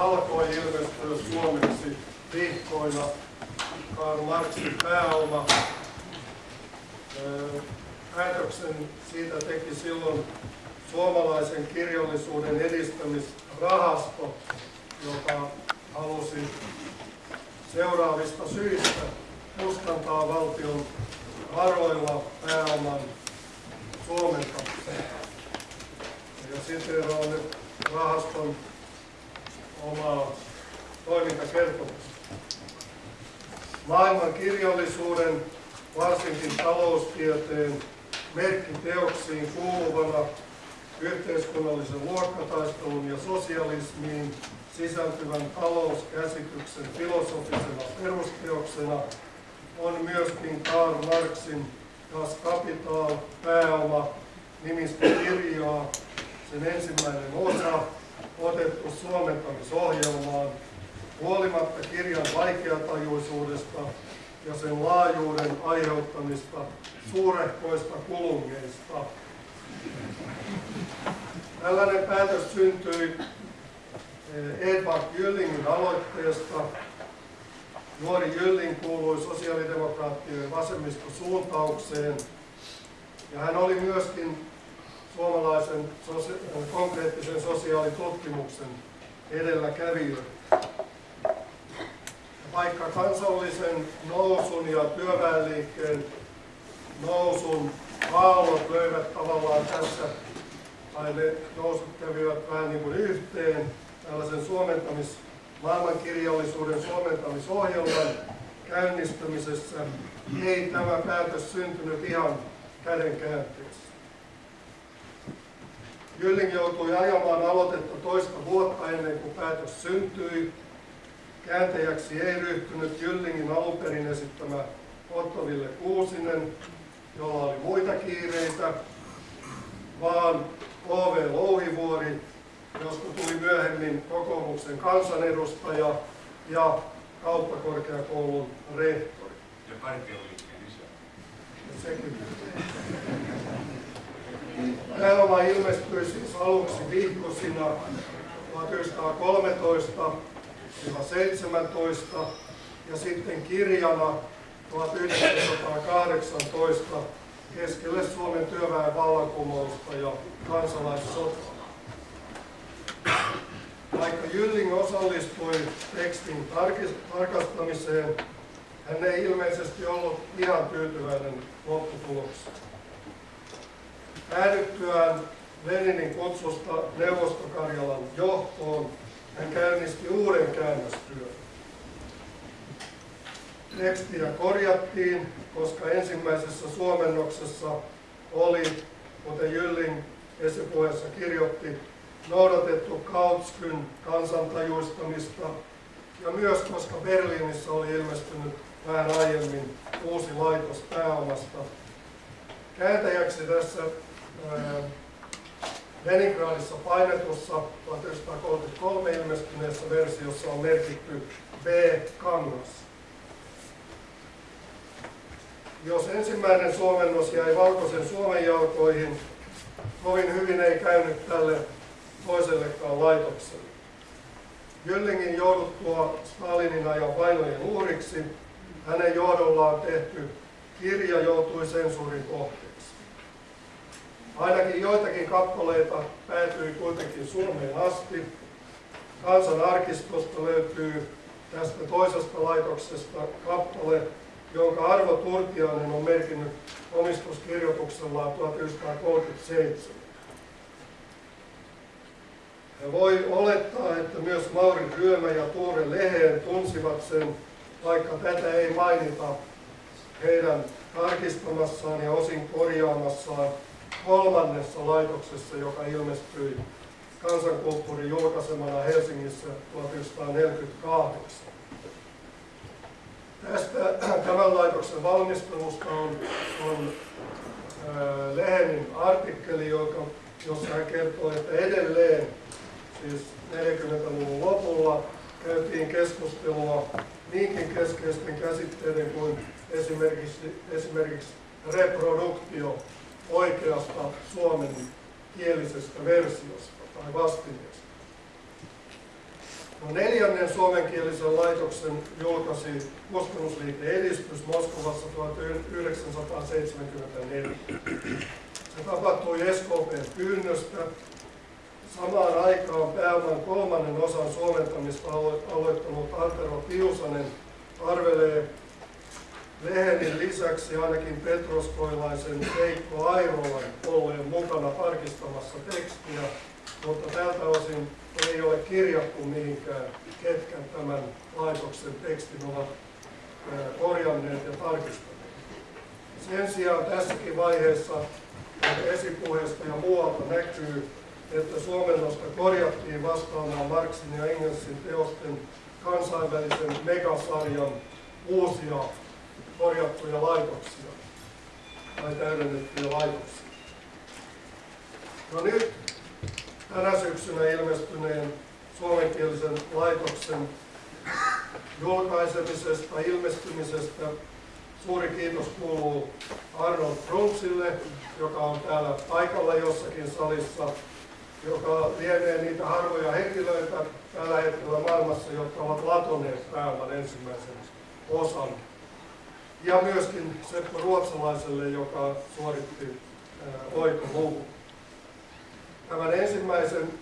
alkoi ilmestyä suomeksi vihkoina Karl Marxin pääoma. Päätöksen siitä teki silloin suomalaisen kirjallisuuden edistämisrahasto, joka halusi seuraavista syistä kustantaa valtion varoilla pääoman suomentamiseen. Ja siteeraan nyt rahaston omaa toimintakertomusta. Maailman kirjallisuuden, varsinkin taloustieteen, merkkiteoksiin kuuluvana yhteiskunnallisen luokkataistelun ja sosialismiin sisältyvän talouskäsityksen filosofisena perusteoksena on myöskin Karl Marxin Das Kapital, pääoma, nimistä kirjaa, sen ensimmäinen osa, otettu suomentamisohjelmaan, huolimatta kirjan vaikeatajuisuudesta ja sen laajuuden aiheuttamista suurehkoista kulungeista. Tällainen päätös syntyi eh, Edvard Jyllingin aloitteesta. Nuori Jylling kuului sosiaalidemokraattien vasemmistosuuntaukseen ja hän oli myöskin suomalaisen konkreettisen sosiaalitutkimuksen edelläkävijä. Vaikka kansallisen nousun ja työväenliikkeen nousun aallot löivät tavallaan tässä, tai ne nousut kävivät vähän niin kuin yhteen, tällaisen suomentamis, maailmankirjallisuuden suomentamisohjelman käynnistämisessä, ei tämä päätös syntynyt ihan kädenkäänteessä. Jylling joutui ajamaan aloitetta toista vuotta ennen kuin päätös syntyi. Kääntäjäksi ei ryhtynyt Jyllingin alunperin esittämä Otto Ville Kuusinen, jolla oli muita kiireitä, vaan O.V. Louhivuori, josta tuli myöhemmin kokoomuksen kansanedustaja ja kauppakorkeakoulun rehtori. Ja isä. Ja sekin. Pääoma ilmestyi siis aluksi viikkosina 1913-17 ja sitten kirjana 1918 keskelle Suomen työväen vallankumousta ja kansalaissotaa. Vaikka Jylling osallistui tekstin tarkastamiseen, hän ei ilmeisesti ollut ihan tyytyväinen lopputulokseen. Päädyttyään Leninin kutsusta Neuvostokarjalan johtoon, hän käynnisti uuden käännöstyön. Tekstiä korjattiin, koska ensimmäisessä suomennoksessa oli, kuten Jylling esipuheessa kirjoitti, noudatettu Kautskyn kansantajuistamista ja myös koska Berliinissä oli ilmestynyt vähän aiemmin uusi laitos pääomasta. Kääntäjäksi tässä Leningradissa painetussa 1933 ilmestyneessä versiossa on merkitty B. Kangas. Jos ensimmäinen suomennos jäi valkoisen Suomen jalkoihin, kovin hyvin ei käynyt tälle toisellekaan laitokselle. Gyllingin jouduttua Stalinin ajan vainojen uhriksi, hänen johdollaan tehty kirja joutui sensuurin kohteeksi. Ainakin joitakin kappaleita päätyi kuitenkin Suomeen asti. Kansan arkistosta löytyy tästä toisesta laitoksesta kappale, jonka Arvo Turtiainen on merkinnyt omistuskirjoituksellaan 1937. Ja voi olettaa, että myös Mauri Ryömä ja Tuure Leheen tunsivat sen, vaikka tätä ei mainita heidän tarkistamassaan ja osin korjaamassaan kolmannessa laitoksessa, joka ilmestyi kansankulttuurin julkaisemana Helsingissä 1948. Tästä tämän laitoksen valmistelusta on, on ää, Lehenin artikkeli, joka, jossa hän kertoo, että edelleen, siis 40-luvun lopulla, käytiin keskustelua niinkin keskeisten käsitteiden kuin esimerkiksi, esimerkiksi reproduktio oikeasta suomen kielisestä versiosta tai vastineesta. No, neljännen suomenkielisen laitoksen julkaisi Kustannusliike Edistys Moskovassa 1974. Se tapahtui SKPn pyynnöstä. Samaan aikaan pääoman kolmannen osan suomentamista aloittanut Antero Tiusanen arvelee Lehenin lisäksi ainakin Petroskoilaisen Veikko Airolan olleen mukana tarkistamassa tekstiä, mutta tältä osin ei ole kirjattu mihinkään, ketkä tämän laitoksen tekstin ovat korjanneet ja tarkistaneet. Sen sijaan tässäkin vaiheessa esipuheesta ja muualta näkyy, että suomennosta korjattiin vastaamaan Marxin ja Engelsin teosten kansainvälisen megasarjan uusia korjattuja laitoksia tai täydennettyjä laitoksia. No nyt tänä syksynä ilmestyneen suomenkielisen laitoksen julkaisemisesta, ilmestymisestä suuri kiitos kuuluu Arnold Brunksille, joka on täällä paikalla jossakin salissa, joka lienee niitä harvoja henkilöitä tällä hetkellä maailmassa, jotka ovat latoneet pääoman ensimmäisen osan. Ja myöskin Seppo Ruotsalaiselle, joka suoritti oikoluvun. Tämän ensimmäisen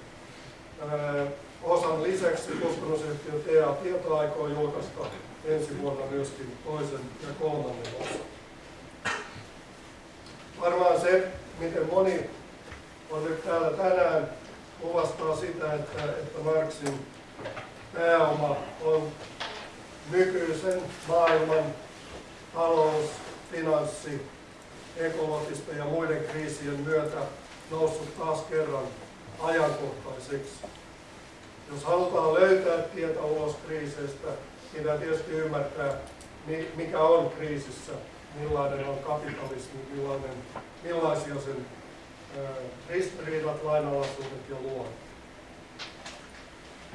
ää, osan lisäksi kustannusyhtiö TA Tieto aikoo julkaista ensi vuonna myöskin toisen ja kolmannen osan. Varmaan se, miten moni on nyt täällä tänään, kuvastaa sitä, että, että Marxin pääoma on nykyisen maailman talous, finanssi, ekologisten ja muiden kriisien myötä noussut taas kerran ajankohtaiseksi. Jos halutaan löytää tietä ulos kriiseistä, pitää tietysti ymmärtää, mikä on kriisissä, millainen on kapitalismi, millainen, millaisia sen ristiriidat, lainalaisuudet ja luonut.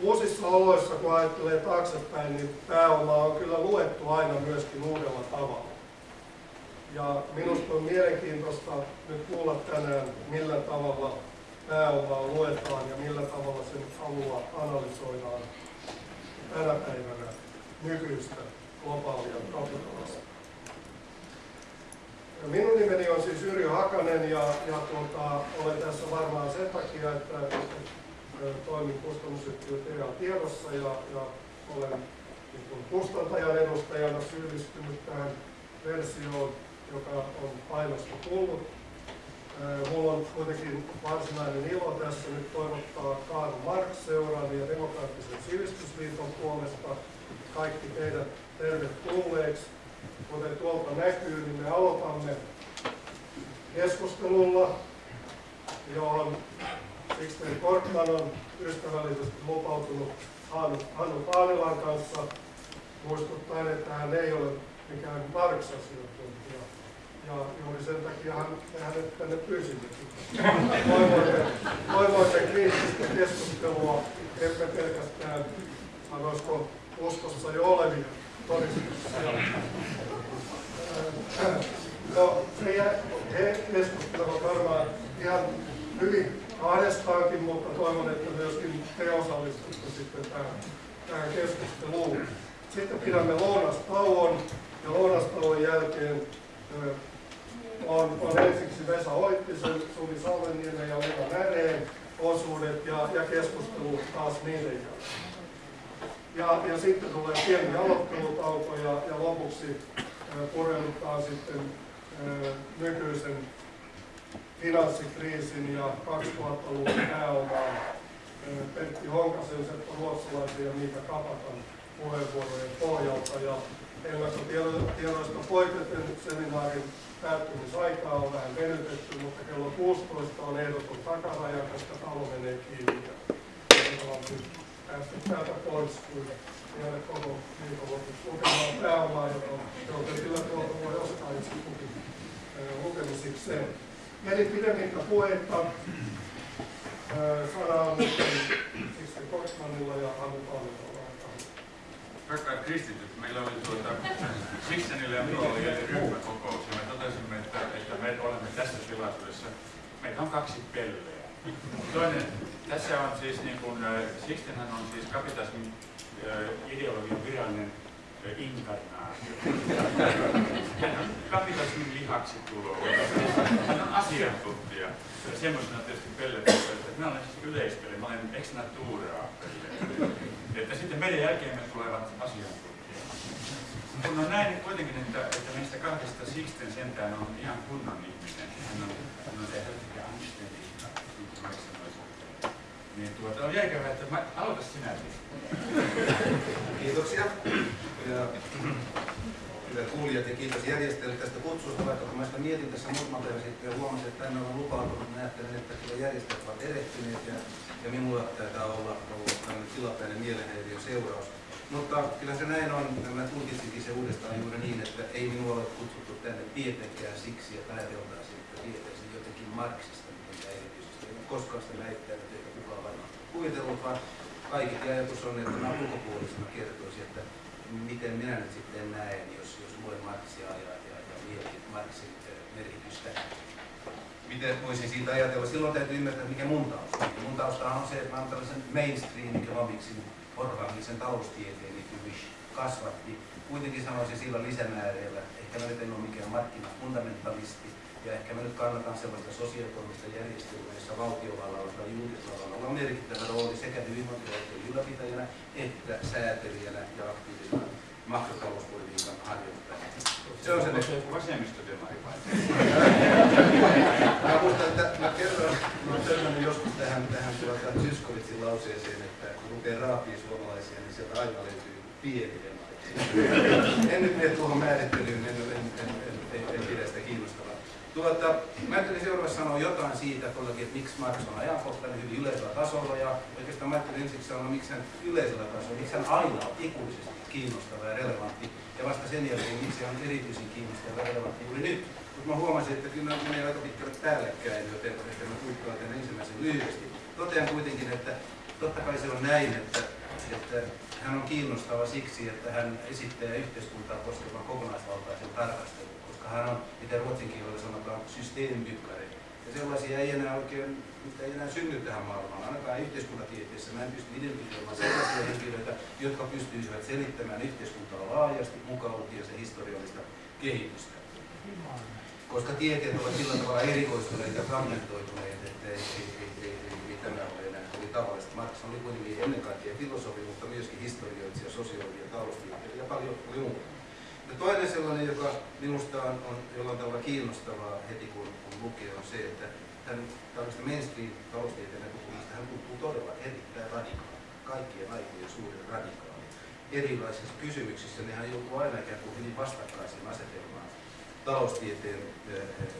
Uusissa oloissa, kun ajattelee taaksepäin, niin pääoma on kyllä luettu aina myöskin uudella tavalla. Ja minusta on mielenkiintoista nyt kuulla tänään, millä tavalla pääomaa luetaan ja millä tavalla sen alua analysoidaan tänä päivänä nykyistä globaalia kapitalismia. Minun nimeni on siis Yrjö Hakanen ja, ja tuota, olen tässä varmaan sen takia, että, että toimin kustannusyhtiö TA Tiedossa ja, ja olen niin kustantajan edustajana syyllistynyt tähän versioon, joka on painosta tullut. Mulla on kuitenkin varsinainen ilo tässä nyt toivottaa Karl Marx-seuran ja demokraattisen sivistysliiton puolesta kaikki teidät tervetulleeksi. Kuten tuolta näkyy, niin me aloitamme keskustelulla, johon Sixten Korkman on ystävällisesti lupautunut Hannu Paanilan kanssa muistuttaen, että hän ei ole mikään Marx-asiantuntija. Ja juuri sen takia hän, hänet tänne pyysimme. Toivoimme kriittistä keskustelua, emme pelkästään, sanoisiko, uskossa jo olevia todistuksia. No, he keskustelevat varmaan ihan hyvin kahdestaankin, mutta toivon, että myöskin te osallistutte sitten tähän, tähän keskusteluun. Sitten pidämme lounastauon ja lounastauon jälkeen on, on ensiksi Vesa Oittisen, Suvi Salmeniemen ja Leena Märeen osuudet ja, ja keskustelu taas niiden jälkeen. Ja, ja sitten tulee pieni aloittelutauko ja, ja lopuksi pureudutaan sitten nykyisen finanssikriisin ja 2000-luvun pääomaan Pertti Honkasen, Seppo Ruotsalaisen ja Miika Kapakan puheenvuorojen pohjalta. Ja ennakkotiedoista poiketen seminaarin päättymisaikaa on vähän venytetty, mutta kello 16 on ehdoton takaraja, koska talo menee kiinni. Ja päästä täältä pois, kun ole koko viikonlopuksi lukemaan pääomaa, jota kyllä tuolta voi ostaa itse kukin lukemisikseen. Eli pidemmittä puheitta sana on Sixten Korkmanilla ja Hannu Pallikolla. Rakkaat kristityt, meillä oli tuota, Sixtenillä ja minulla oli ryhmäkokous ja me totesimme, että, että me olemme tässä tilaisuudessa, meitä on kaksi pelleä. Toinen, tässä on siis niin kuin, Sixtenhän on siis kapitalismin ideologian virallinen inkarnaatio. Kapitalismin lihaksi tulo. Hän on asiantuntija. Semmoisena tietysti pelletetty, että minä olen siis yleispeli, mä olen ex natura Että sitten meidän jälkeen me tulevat asiantuntijat. Kun on näin kuitenkin, että, että meistä kahdesta Sixten sentään on ihan kunnon ihminen. Hän on, hän on helppo anständiikka, niin kuin Max sanoisi. Niin tuota, on jäikävä, että mä, aloita sinä. Kiitoksia. Ja, hyvät kuulijat ja kiitos järjestäjille tästä kutsusta, vaikka kun mä sitä mietin tässä muutama päivä sitten ja huomasin, että tänne on lupautunut, mä ajattelen, että kyllä järjestäjät ovat erehtyneet ja, ja minulla taitaa olla ollut tämmöinen tilapäinen mielenhäiriön seuraus. Mutta kyllä se näin on, mä tulkitsinkin se uudestaan juuri niin, että ei minua ole kutsuttu tänne tietenkään siksi, että ajateltaisiin, että tietäisin jotenkin Marksista, mitä erityisesti. En koskaan sitä väittänyt, eikä kukaan varmaan kuvitellut, vaan kaikki ajatus on, että mä ulkopuolisena kertoisin, että miten minä nyt sitten näen, jos, jos luen Marksia ja, ja, ja mietin Marksin merkitystä. Miten voisin siitä ajatella? Silloin täytyy ymmärtää, mikä mun tausta on. Mun tausta on se, että mä olen tällaisen mainstream economicsin orgaanisen taloustieteen, kasvatti. Kuitenkin sanoisin sillä lisämääreillä, ehkä mä nyt en ole mikään markkinafundamentalisti, ja ehkä mä nyt kannatan sellaista sosiaalitoimista järjestelmää, jossa valtiovallalla tai julkisvallalla on merkittävä rooli sekä hyvinvointivaltion ylläpitäjänä että säätelijänä ja aktiivisena makrotalouspolitiikan harjoittajana. Se on se vasemmistodemari vai? mä muistan, että mä kerron, mä törmännyt joskus tähän, tähän tuota Zyskovitsin lauseeseen, että kun lukee raapii suomalaisia, niin sieltä aina löytyy pieni demari. en nyt mene tuohon määrittelyyn, en, en, en, en, en, en pidä sitä kiinnostavaa. Tuota, mä ajattelin seuraavaksi sanoa jotain siitä, että miksi Marx on ajankohtainen hyvin yleisellä tasolla ja oikeastaan mä ajattelin ensiksi sanoa, miksi hän yleisellä tasolla, miksi hän aina on ikuisesti kiinnostava ja relevantti ja vasta sen jälkeen, miksi hän on erityisen kiinnostava ja relevantti juuri nyt. Mutta mä huomasin, että kyllä menee aika pitkälle päällekkäin, joten ehkä mä kuittaan tämän ensimmäisen lyhyesti. Totean kuitenkin, että totta kai se on näin, että, että hän on kiinnostava siksi, että hän esittää yhteiskuntaa koskevan kokonaisvaltaisen tarkastelun hän on, mitä ruotsin kielellä sanotaan, systeemibykkari. Ja sellaisia ei enää oikein, mitä ei enää synny tähän maailmaan, ainakaan yhteiskuntatieteessä. Mä en pysty identifioimaan sellaisia henkilöitä, jotka pystyisivät selittämään yhteiskuntaa laajasti, mukaan lukien se historiallista kehitystä. Koska tieteet ovat sillä tavalla erikoistuneet ja fragmentoituneet, että ei, ei, ei, ei, ei, tämä ole enää oli tavallista. Marx oli kuitenkin ennen kaikkea filosofi, mutta myöskin historioitsija, sosiologi ja taloustieteilijä ja paljon muuta. Ja toinen sellainen, joka minusta on, on jollain tavalla kiinnostavaa heti kun, kun lukee, on se, että hän tällaista mainstream taloustieteen näkökulmasta hän tuntuu todella erittäin radikaali, kaikkien aikojen suurin radikaali. Erilaisissa kysymyksissä niin hän joutuu aina ikään kuin hyvin vastakkaisiin asetelmaan taloustieteen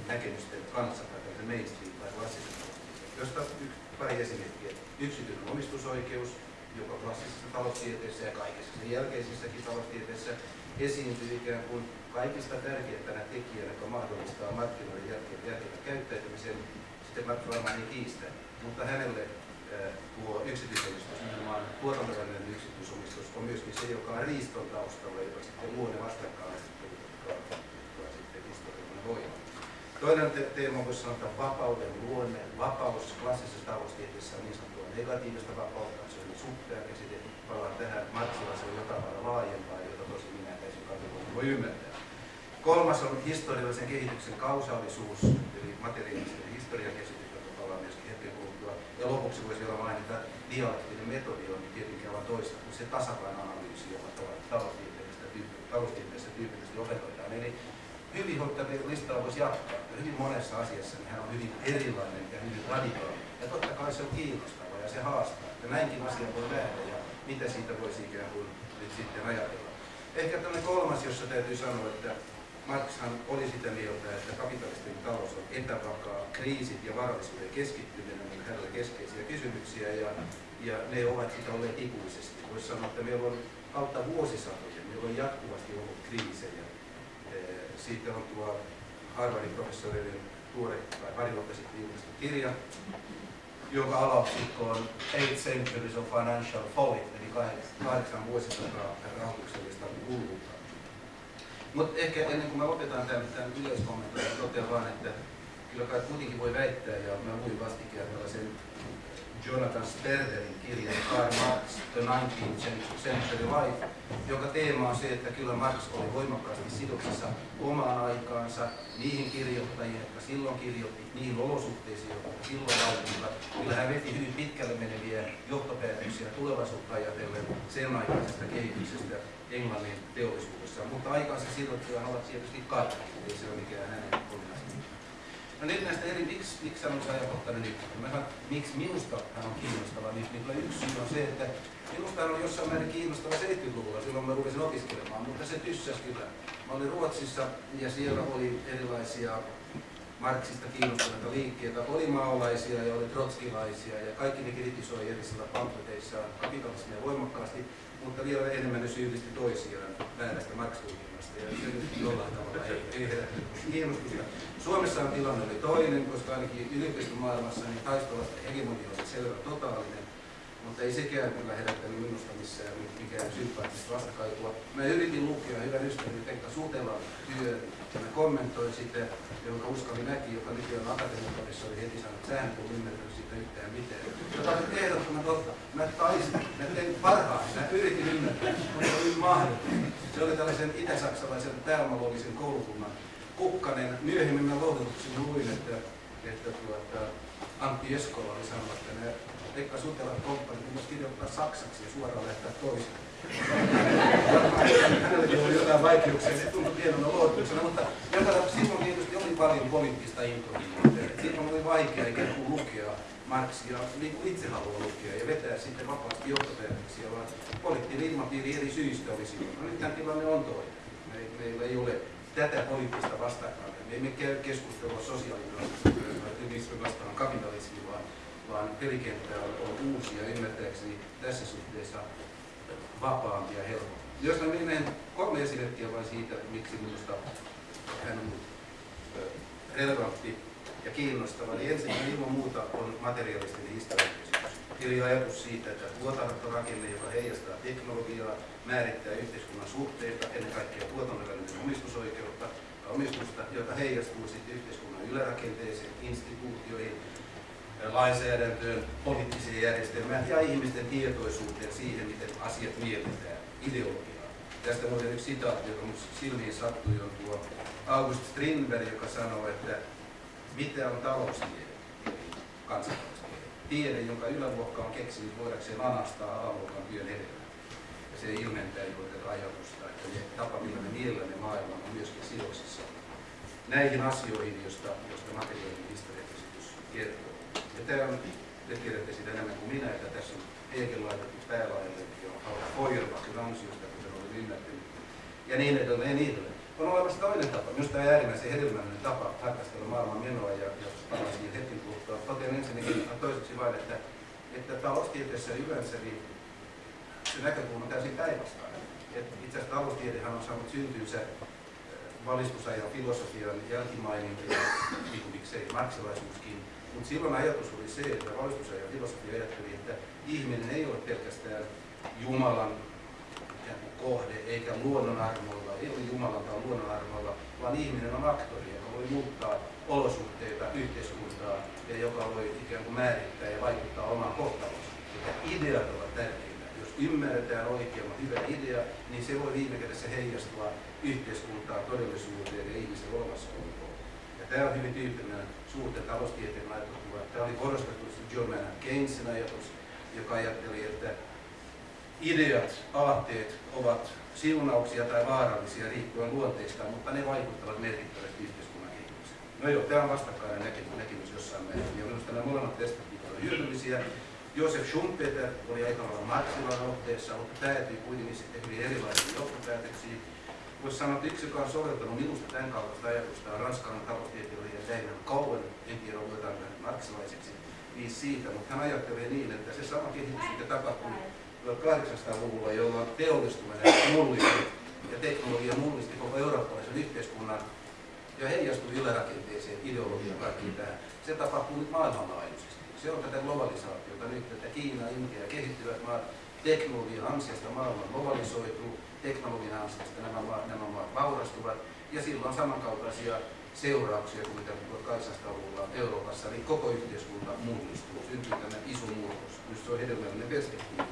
näkemysten kanssa tai tällaisen mainstream tai klassisen josta yksi, pari esimerkkiä. Yksityinen omistusoikeus, joka klassisessa taloustieteessä ja kaikessa sen jälkeisissäkin taloustieteissä esiintyy ikään kuin kaikista tärkeimpänä tekijänä, joka mahdollistaa markkinoiden järkevän käyttäytymisen. Sitten Mark varmaan ei kiistä, mutta hänelle tuo yksityisomistus, nimenomaan tuotantovälinen yksityisomistus, on myöskin se, joka on riiston taustalla, joka sitten luo ne vastakkainasettelut, jotka, jotka sitten historiallinen voima. Toinen te- teema voisi sanoa, että vapauden luonne. Vapaus klassisessa taloustieteessä on niin sanottua negatiivista vapautta, se on suppea käsite. Palaan tähän Marksilla, se on jotain laajempaa, voi ymmärtää. Kolmas on historiallisen kehityksen kausaalisuus, eli materiaalisten historian käsitys, jota palaan myöskin hetken kuluttua. Ja lopuksi voisi vielä mainita, että dialektinen metodi on tietenkin aivan toista kuin se tasapainoanalyysi, joka taloustieteessä tyypillisesti opetetaan. Eli hyvin listaa voisi jatkaa. Ja hyvin monessa asiassa niin hän on hyvin erilainen ja hyvin radikaali. Ja totta kai se on kiinnostava ja se haastaa. Ja näinkin asia voi nähdä ja mitä siitä voisi ikään kuin nyt sitten ajatella. Ehkä tämmöinen kolmas, jossa täytyy sanoa, että Marxhan oli sitä mieltä, että kapitalistinen talous on epävakaa, kriisit ja varallisuuden keskittyminen on hänelle keskeisiä kysymyksiä ja, ja ne ovat sitä olleet ikuisesti. Voisi sanoa, että meillä on kautta vuosisatoja, meillä on jatkuvasti ollut kriisejä. Siitä on tuo Harvardin professoreiden tuore tai pari vuotta sitten julkaistu kirja, jonka alaotsikko on Eight Centuries of Financial Folly, vuosisataa rahoituksellista hulluutta. Mutta ehkä ennen kuin mä lopetan tämän, tämän yleiskommentoin, totean vain, että kyllä kai kuitenkin voi väittää, ja mä luin vastikään tällaisen Jonathan Sperderin kirjan Karl Marx, The 19th Century Life, joka teema on se, että kyllä Marx oli voimakkaasti sidoksissa omaan aikaansa, niihin kirjoittajiin, jotka silloin kirjoitti, niihin olosuhteisiin, jotka silloin valmiivat. Kyllä hän veti hyvin pitkälle meneviä johtopäätöksiä tulevaisuutta ajatellen sen aikaisesta kehityksestä Englannin teollisuudessa. Mutta aikaansa sidottuja ovat tietysti kaikki, ei se ole mikään hänen No nyt näistä eri, miksi, miksi hän on ajankohtainen nyt? Mä sanon, miksi minusta hän on kiinnostava, niin, niin yksi syy on se, että minusta hän on jossain määrin kiinnostava 70-luvulla, silloin mä rupesin opiskelemaan, mutta se tyssäs kyllä. Mä olin Ruotsissa ja siellä oli erilaisia Marksista kiinnostuneita liikkeitä, oli maolaisia ja oli trotskilaisia ja kaikki ne kritisoi erisillä pamfleteissaan kapitalismia voimakkaasti, mutta vielä enemmän ne syyllisti toisiaan väärästä nyt Suomessa on tilanne oli toinen, koska ainakin yliopistomaailmassa niin taistelasta hegemonia oli selvä totaalinen, mutta ei sekään kyllä herättänyt minusta missään mikään sympaattista vastakaikua. Mä yritin lukea hyvän ystäväni Pekka Sutelan työn, ja mä kommentoin sitä, jonka Uskali näki, joka nykyään akatemian oli heti sanonut, että sähän ei ymmärtänyt siitä yhtään mitään. Joka on ehdottoman totta. Mä taisin, mä tein parhaan, mä yritin ymmärtää, mutta se oli mahdotonta. Se oli tällaisen itä-saksalaisen pääomalollisen koulukunnan kukkanen. Myöhemmin mä lohdutuksen luin, että, että tuota, Antti Eskola oli sanonut, että ne Pekka Sutelan komppani myös kirjoittaa saksaksi ja suoraan lähtää toiseen. Hänelläkin oli jotain vaikeuksia, se tuntui pienenä lohdutuksena, mutta joka silloin tietysti oli paljon poliittista intohimoa. Silloin oli vaikea ikään kuin lukea Marxia niin kuin itse haluaa lukea ja vetää sitten vapaasti johtopäätöksiä, vaan poliittinen ilmapiiri eri syistä oli silloin. No nyt tämä tilanne on toinen. Me, meillä ei ole tätä poliittista vastakkain. Me emme käy keskustelua sosiaalismi vastaan kapitalismi, vaan, vaan pelikenttä on, on uusi ja ymmärtääkseni tässä suhteessa vapaampi ja helpompi. Jos mä menen kolme esimerkkiä vain siitä, miksi minusta hän on relevantti ja kiinnostava, niin ensin ilman muuta on materialistinen historiakysymys. Eli ajatus siitä, että tuotantorakenne, joka heijastaa teknologiaa, määrittää yhteiskunnan suhteita, ennen kaikkea tuotantorakenne omistusoikeutta, omistusta, joka heijastuu sitten yhteiskunnan ylärakenteeseen, instituutioihin, lainsäädäntöön, poliittiseen järjestelmään ja ihmisten tietoisuuteen siihen, miten asiat mielletään, ideologiaa. Tästä on yksi sitaatti, joka minusta silmiin sattui, on tuo August Strindberg, joka sanoo, että mitä on taloustiede, kansantaloustiede. Tiede, jonka yläluokka on keksinyt voidakseen anastaa alaluokan työn hedelmää. Ja se ilmentää juuri tätä ajatusta, että ne tapa, millä me miellämme maailman, on myöskin sidoksissa näihin asioihin, joista, joista materiaalinen historiakäsitys kertoo. Ja tämä on, te tiedätte sitä enemmän kuin minä, että tässä on Hegel laitettu päälaille, on Feuerbachin ansiosta, kuten olen ymmärtänyt. Ja niin edelleen, ja niin edelleen. On olemassa toinen tapa, myös tämä äärimmäisen hedelmällinen tapa tarkastella maailman menoa, ja, ja palaan siihen hetken kuluttua. Totean ensinnäkin toiseksi vain, että, että taloustieteessä yleensä niin se näkökulma on täysin päinvastainen. Itse asiassa taloustiedehän on saanut syntynsä valistusajan filosofian jälkimaininta ja niin miksei marksilaisuuskin. Mutta silloin ajatus oli se, että valistusajan filosofia ajatteli, että ihminen ei ole pelkästään Jumalan kohde eikä luonnon armoilla, ei ole Jumalan tai luonnon armoilla, vaan ihminen on aktori, joka voi muuttaa olosuhteita, yhteiskuntaa ja joka voi ikään kuin määrittää ja vaikuttaa omaan kohtalonsa. Ideat ovat tärkeitä. Jos ymmärretään oikein hyvä idea, niin se voi viime kädessä heijastua yhteiskuntaan, todellisuuteen ja ihmisen olemassaoloon. Ja tämä on hyvin tyypillinen suurten taloustieteen ajattelua. Tämä oli korostettu John Maynard Keynesin ajatus, joka ajatteli, että ideat, aatteet ovat siunauksia tai vaarallisia riippuen luonteista, mutta ne vaikuttavat merkittävästi yhteiskunnan kehitykseen. No joo, tämä on vastakkainen näkemys, näkemys jossain määrin, ja minusta nämä molemmat testit ovat hyödyllisiä. Josef Schumpeter oli aika lailla Marxilan otteessa, mutta päätyi kuitenkin sitten hyvin erilaisiin johtopäätöksiin voisi sanoa, että yksi, joka on soveltanut minusta tämän kaltaista ajatusta, on ranskalainen taloustieteilijä Damon Cohen, en tiedä luetaanko marksilaiseksi, niin siitä, mutta hän ajattelee niin, että se sama kehitys, mikä tapahtui 1800-luvulla, jolloin teollistuminen mullisti ja teknologia mullisti koko eurooppalaisen yhteiskunnan ja heijastui ylärakenteeseen, ideologiaan kaikkiin tähän. Se tapahtuu nyt maailmanlaajuisesti. Se on tätä globalisaatiota nyt, että Kiina, Intia ja kehittyvät maat teknologian ansiosta maailman globalisoituu, teknologian ansiosta nämä, maat, nämä maat vaurastuvat, ja silloin samankaltaisia seurauksia kuin mitä 1800-luvulla Euroopassa, eli koko yhteiskunta mullistuu, syntyy tämä iso murros. Minusta se on hedelmällinen perspektiivi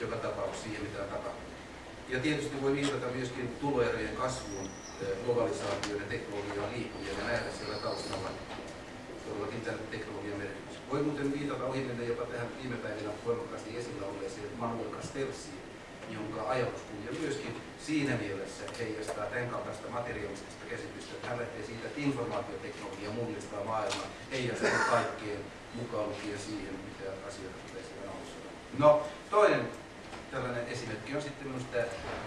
joka tapauksessa siihen, mitä on tapahtunut. Ja tietysti voi viitata myöskin tuloerojen kasvuun, globalisaatioon ja teknologiaan liikkujien ja nähdä siellä taustalla todellakin tämän teknologian merkitys. Voi muuten viitata ohimennen jopa tähän viime päivinä voimakkaasti esillä olleeseen Manuel Castellsiin, jonka ajatuskulja myöskin siinä mielessä heijastaa tämän kaltaista materialistista käsitystä, että hän lähtee siitä, että informaatioteknologia mullistaa maailmaa, heijastaa kaikkeen mukaan lukien siihen, mitä asioita pitäisi analysoida. No, toinen tällainen esimerkki on sitten minusta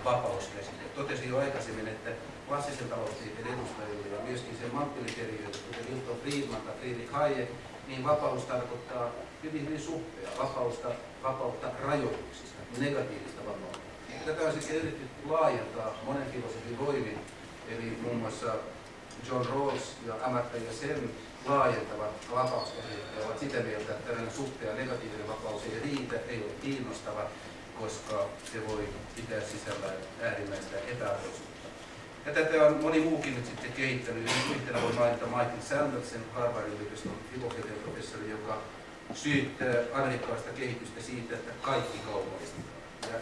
vapauskäsite. Totesin jo aikaisemmin, että klassisen taloustieteen edustajille ja myöskin sen mantteliteriöille, kuten Milton Friedman tai Friedrich Hayek, niin vapaus tarkoittaa hyvin, hyvin suppea vapausta, vapautta rajoituksista, negatiivista vapautta. Tätä on sitten yritetty laajentaa monen filosofin voimin, eli muun muassa John Rawls ja Amartya Sen laajentavat vapauskäsitettä ovat sitä mieltä, että tällainen suppea negatiivinen vapaus ei riitä, ei ole kiinnostava, koska se voi pitää sisällään äärimmäistä epäarvoisuutta. Ja tätä on moni muukin nyt sitten kehittänyt. Yhtenä voi mainita Michael Sanderson, Harvardin yliopiston filosofian professori, joka syyttää amerikkalaista kehitystä siitä, että kaikki kaupallistetaan. Ja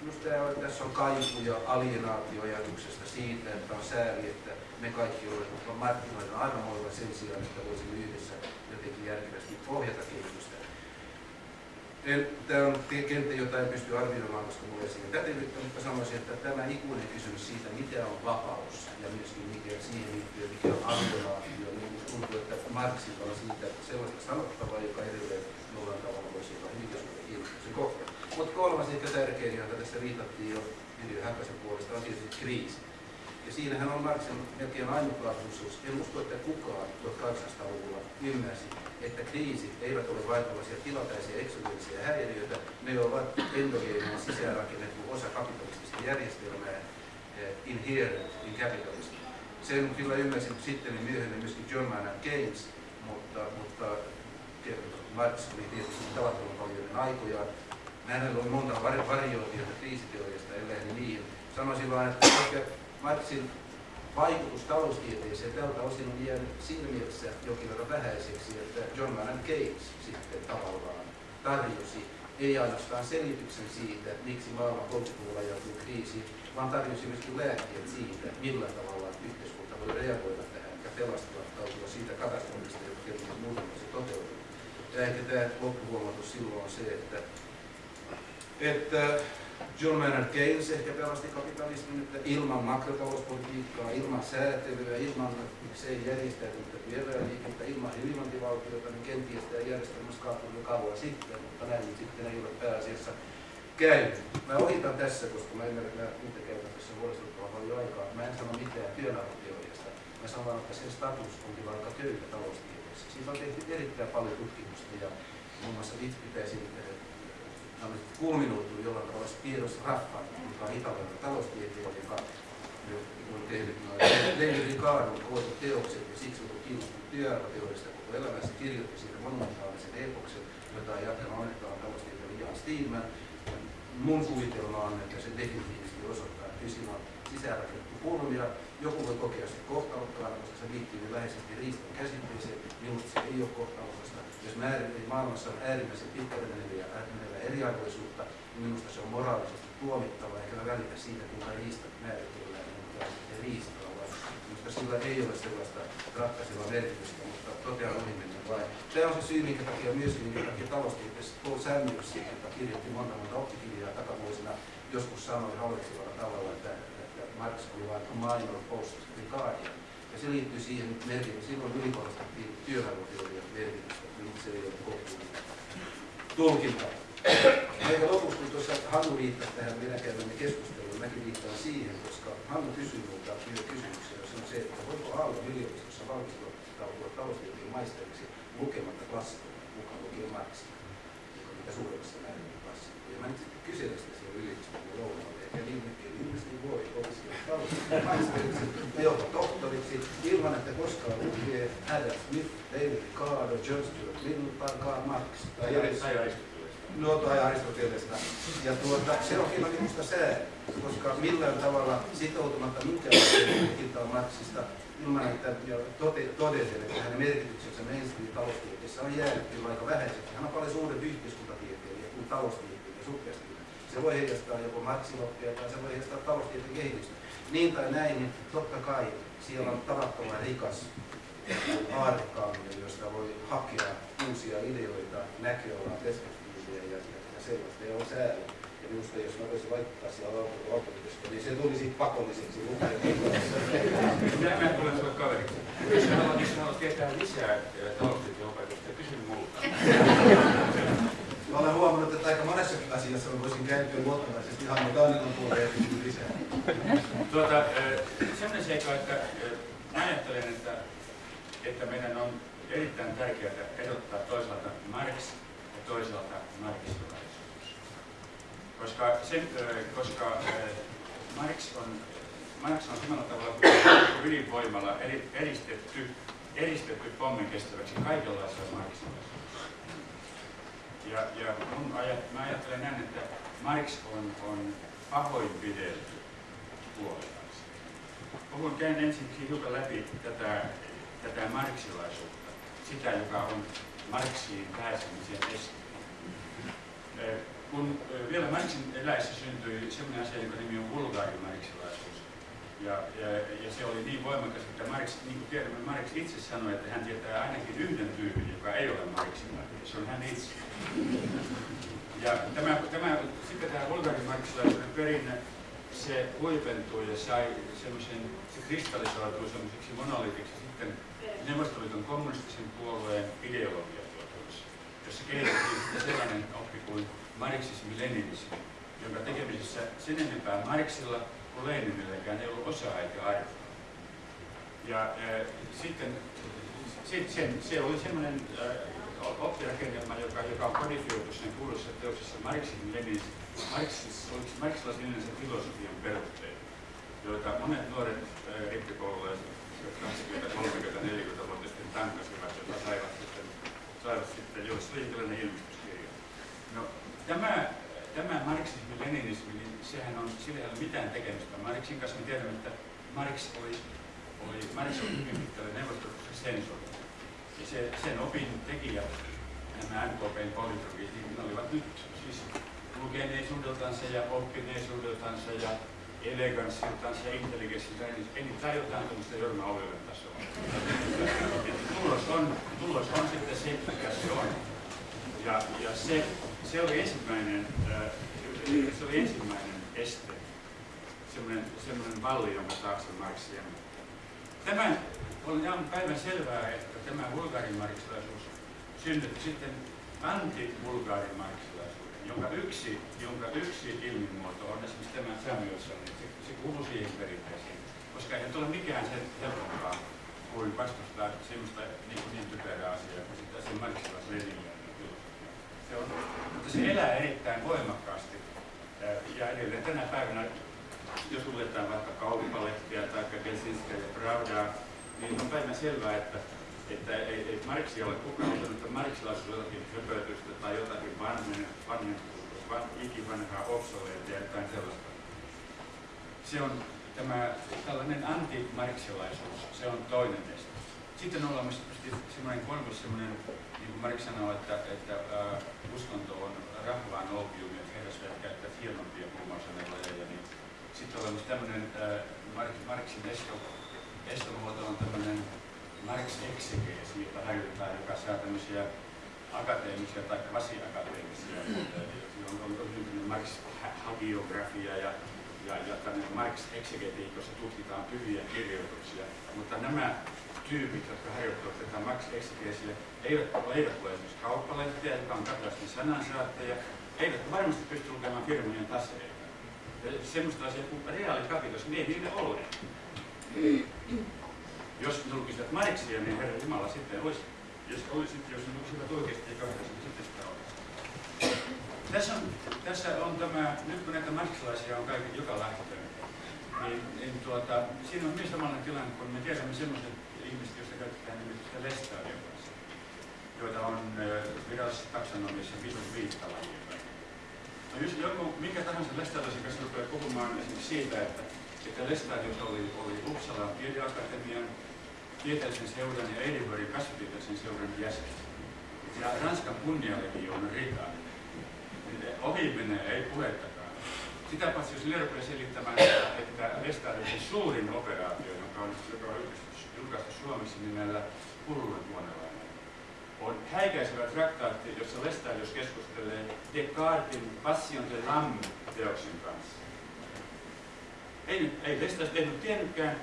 minusta tässä on kaikuja alienaatioajatuksesta siitä, että on sääli, että me kaikki olemme markkinoiden armoilla sen sijaan, että voisimme yhdessä jotenkin järkevästi ohjata kehitystä. Tämä on kenttä, jota en pysty arvioimaan, koska minulla ei siihen pätevyyttä, mutta sanoisin, että tämä ikuinen kysymys siitä, mitä on vapaus ja myöskin mikä siihen liittyy, mikä on alienaatio, niin tuntuu, että Marxilla on siitä sellaista sanottavaa, joka edelleen jollain tavalla voisi olla hyvinkin kiinnostuksen kohta. Mutta kolmas ehkä tärkein, johon tässä viitattiin jo Yrjö Häkkäsen puolesta, on tietysti kriisi. Ja siinähän on Marxin melkein ainutlaatuisuus. En usko, että kukaan 1800-luvulla ymmärsi, että kriisit eivät ole vain tällaisia tilapäisiä eksogeenisia häiriöitä, ne ovat endogeeninen sisäänrakennettu osa kapitalistista järjestelmää, eh, inherent in capitalism. Sen kyllä ymmärsin sitten niin myöhemmin myöskin John Maynard Keynes, mutta, mutta Marx oli tietysti tavattoman paljon aikoja. Hänellä on monta varioitiota kriisiteoriasta, ellei niin Sanoisin vain, että Marxin vaikutus taloustieteeseen tältä osin on jäänyt siinä mielessä jokin verran vähäiseksi, että John Maynard Keynes sitten tavallaan tarjosi ei ainoastaan selityksen siitä, miksi maailma 30-luvulla ajautui kriisiin, vaan tarjosi myöskin lääkkeet siitä, millä tavalla yhteiskunta voi reagoida tähän ja pelastautua siitä katastrofista, joka muuten se toteutuu. Ja ehkä tämä loppuhuomatus silloin on se, että, että John Maynard Keynes ehkä pelasti kapitalismin, että ilman makrotalouspolitiikkaa, ilman säätelyä, ilman miksei järjestäytynyttä työväenliikettä, ilman hyvinvointivaltiota, niin kenties tämä järjestelmä kaatui jo kauan sitten, mutta näin sitten ei ole pääasiassa käynyt. Mä ohitan tässä, koska mä ymmärrän, että nyt käytän tässä huolestuttavan paljon aikaa. Mä en sano mitään työnarvoteoriasta. Mä sanon, että sen status on kyllä aika köyhä taloustieteessä. Siitä on tehty erittäin paljon tutkimusta ja muun muassa itse pitäisin kulminoitu jollain tavalla Spiros Raffan, joka on italialainen taloustieteilijä, joka on tehnyt Levi Ricardon kootut teokset ja siksi on kiinnostunut työarvoteoriasta koko elämässä, kirjoitti siitä monumentaalisen epoksen, jota on jatkanut onnetaan taloustieteilijä Jan Steenman. Mun kuvitelma on, että se definitiivisesti osoittaa, että siinä on sisäänrakennettu pulmia. Joku voi kokea sen kohtalokkaana, koska se liittyy niin läheisesti riiston käsitteeseen. Minusta se ei ole kohtalokasta. Jos määrin, maailmassa on äärimmäisen pitkälle meneviä, eriarvoisuutta, niin minusta se on moraalisesti tuomittava, eikä välitä siitä, kuinka riista määritellään, mutta riistaa, vaan minusta sillä ei ole sellaista ratkaisevaa merkitystä, mutta totean ohi mennä vain. Tämä on se syy, minkä takia myöskin, minkä takia taloustieteessä Paul Samuels, joka kirjoitti monta monta oppikirjaa takavuosina, joskus sanoi halveksivalla tavalla, että, että Marx oli vain minor post Ricardia. Ja se liittyy siihen merkitykseen, silloin ylikorostettiin työarvoteorian merkitystä, niin se ei ole kohtuullinen tulkinta. Eikä lopuksi, kun tuossa Hannu viittasi tähän meidän käymämme keskusteluun, mäkin viittaan siihen, koska Hannu kysyi minulta yhden kysymyksen, se on se, että voiko Aallon yliopistossa valmistautua taloustieteen maisteriksi lukematta klassikoita, mukaan lukien Marxia, joka on mitä suuremmassa määrin klassikko. Ja mä nyt sitten kyselen sitä siellä yliopistolla lounaalla, eikä niin, että ihmiset voi opiskella taloustieteen maisteriksi ja jopa tohtoriksi, ilman että koskaan lukee Adam Smith, David Ricardo, John Stuart Mill tai Karl Marx. Tai, tai Nuotoa ja Aristotelesta. Ja tuota, se on hieman minusta koska millään tavalla sitoutumatta minkäänlaiseen tutkintaan Marksista ilman, että todesin, että hänen merkityksensä mainstream taloustieteessä on jäänyt kyllä aika vähäiseksi. Hän on paljon suurempi yhteiskuntatieteilijä kuin taloustieteilijä suppeasti. Se voi heijastaa joko Marksiloppia tai se voi heijastaa taloustieteen kehitystä. Niin tai näin, niin totta kai siellä on tavattoman rikas aarekaaminen, josta voi hakea uusia ideoita, ja, ja sellaista. Ja on sääli. Ja minusta jos mä voisin laittaa siellä autotekistä, niin se tulisi pakolliseksi lukea. Minä mä tulen sulle kaveriksi. Jos haluat, tietää lisää taloustieteen opetusta, kysy multa. Mä olen huomannut, että aika monessakin asiassa mä voisin kääntyä luottavaisesti ihan Taanilan puolelle ja lisää. Tuota, sellainen seikka, että mä ajattelen, että että meidän on erittäin tärkeää erottaa toisaalta Marx ja toisaalta marksilaisuus. Koska, sen, koska Marx on, Marx on samalla tavalla kuin ydinvoimalla eristetty, eristetty pommin kestäväksi kaikenlaisella marksilaisuudessa. Ja, ja mun ajat, mä ajattelen näin, että Marx on, on pahoinpidelty puolelta. Puhun käyn ensin hiukan läpi tätä tätä marksilaisuutta, sitä, joka on Marksiin pääsemisen este. Kun vielä Marksin eläessä syntyi sellainen asia, jonka nimi on vulgaarimarksilaisuus, ja, ja, ja se oli niin voimakas, että Marx, niin kuin tiedämme, Marx itse sanoi, että hän tietää ainakin yhden tyypin, joka ei ole marksilainen, ja se on hän itse. Ja tämä, tämä, sitten tämä vulgaarimarksilaisuuden perinne, se huipentui ja sai semmoisen, se kristallisoitui semmoiseksi monolitiksi sitten Neuvostoliiton kommunistisen puolueen ideologiatuotoissa, jossa kehitettiin sellainen oppi kuin marxismi-leninismi, jonka tekemisessä sen enempää Marxilla kuin Leninilläkään ei ollut osaa eikä arvoa. Ja äh, sitten sit sen, se oli semmoinen oppirakennelma, joka, joka on kodifioitu sen kuuluisessa teoksessa Marxismi leninismi Marxis, marxilaisen filosofian perusteet, joita monet nuoret rippikoululaiset 20, 30, 40 vuotta tankasivat, jota saivat sitten, saivat sitten jos oli tällainen ilmestyskirja. Tämä, tämä marksismi-leninismi, niin sehän on, sillä ei ole mitään tekemistä Marxin kanssa. Me tiedämme, että Marx oli, oli Marx oli hyvin pitkälle neuvostoliitossa sensori. Ja se, sen opin tekijät, nämä NKPn politrogit, niin ne olivat nyt siis lukeneisuudeltansa ja oppineisuudeltansa ja eleganssiltaan ja intelligenssiltaan, niin tai jotain tämmöistä Jorma Ollinen tasoa. tulos on, tulos on sitten se, mikä se on. Ja, ja se, se oli ensimmäinen, äh, se oli ensimmäinen este, semmoinen, semmoinen valli, jonka taakse Marx Tämä on ihan päivän selvää, että tämä vulgaarimarksilaisuus synnytti sitten anti-vulgaarimarksilaisuuden, jonka yksi, jonka yksi ilmimuoto on esimerkiksi tämä Samuelson, niin se, se kuuluu siihen perinteeseen, koska ei ole mikään sen helpompaa kuin vastustaa semmoista niin, niin typerää asiaa kuin sitä se marksilaisleninjä. On, mutta se elää erittäin voimakkaasti ja edelleen tänä päivänä, jos luetaan vaikka kauppalehtiä tai Gelsinskiä ja Pravdaa, niin on päivän selvää, että että ei, ei Marksi ole kukaan ottanut, että Marksilaisuus on jotakin höpötystä tai jotakin vanhen, vanhentuutus, van, ikivanhaa obsoleettia ja jotain sellaista. Se on tämä tällainen antimarksilaisuus, se on toinen este. Sitten on olemassa semmoinen kolmas semmoinen, niin kuin Marx sanoo, että, että äh, uskonto on rahvaan opium ja herrasväet käyttävät hienompia huumausaineilla. Niin sitten on olemassa tämmöinen äh, Marxin esto, estomuoto on tämmöinen Marx exegeesi, jota harjoitetaan, joka saa tämmöisiä akateemisia tai kvasi-akateemisia, on, on, on syntynyt Marx hagiografia ja, ja, ja tämmöinen Marx exegetiikka, jossa tutkitaan pyhiä kirjoituksia. Mutta nämä tyypit, jotka harjoittavat tätä Marx exegeesiä, eivät, eivät ole esimerkiksi kauppalehtiä, joka on katastin sanansaatteja, eivät varmasti pysty lukemaan firmojen taseita. Semmoista asiaa kuin reaalikapitos, niin ei niille ole jos julkiset Marksia, niin Herra Jumala sitten olisi, jos, olisi, jos ne olisivat oikeasti kahdessa, niin sitten sitä olisi. Tässä on, tässä on tämä, nyt kun näitä marksilaisia on kaikki joka lähtöön, niin, niin tuota, siinä on myös samanlainen tilanne, kun me tiedämme sellaiset lestadion kanssa. joita on virallisessa taksonomiassa vitun viittalajia. No jos joku, mikä tahansa lestadiosikas rupeaa puhumaan esimerkiksi siitä, että, että Lestadius oli, oli Uppsalan tiedeakatemian, tieteellisen seuran ja Edinburghin kasvitieteellisen seuran jäsen. Ja Ranskan kunnialegioon. Niin ohi menee, ei puhettakaan. Sitä paitsi jos Lerpe selittämään, että, Lestadiusin suurin operaatio, joka on, joka on julkaistu Suomessa nimellä Pulluren vuonnelainen, on häikäisevä traktaatti, jossa Lestadius keskustelee Descartesin Passion de l'âme teoksen kanssa. Ei, ei Lestadius tehnyt tiennytkään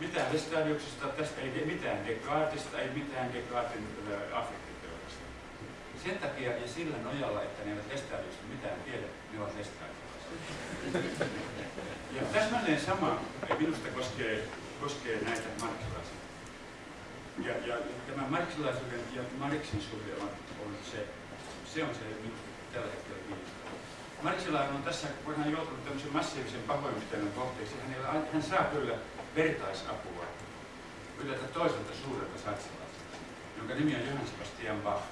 mitään Lestadiuksesta, tästä ei mitään Descartesista, ei mitään Descartesin äh, affektiteoriasta. Sen takia ja sillä nojalla, että ne eivät Lestadiuksesta mitään tiedä, ne ovat Lestadiuksesta. Ja täsmälleen sama minusta koskee, koskee näitä marksilaisia. Ja, ja tämä marksilaisuuden ja Marksin suhde on, on se, se on se minusta tällä hetkellä kiinnostavaa. Marksilainen on tässä, kun hän joutunut tämmöisen massiivisen pahoinpitelyn kohteeksi, hän, hän saa kyllä vertaisapua yleensä toiselta suurelta saksalaiselta, jonka nimi on Johann Sebastian Bach,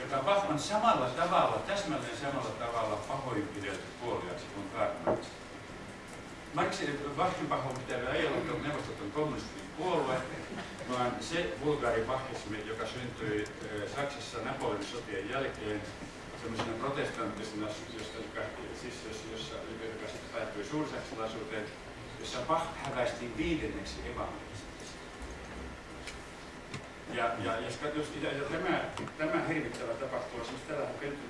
joka Bach on samalla tavalla, täsmälleen samalla tavalla pahoinpidelty puoliaksi kuin Karl Marx. Marxin Bachin pahoinpitely ei ollut neuvostoton kommunistinen puolue, vaan se vulgaaribachismi, joka syntyi Saksassa Napoleonin sotien jälkeen, semmoisena protestanttisena, josta, siis, jossa, joka sitten päättyi suursaksalaisuuteen, jossa Bach häväistiin viidenneksi evankelistiksi. Ja, ja, jos, jos, ja, ja tämä, tämä hirvittävä tapahtuu, siis tällä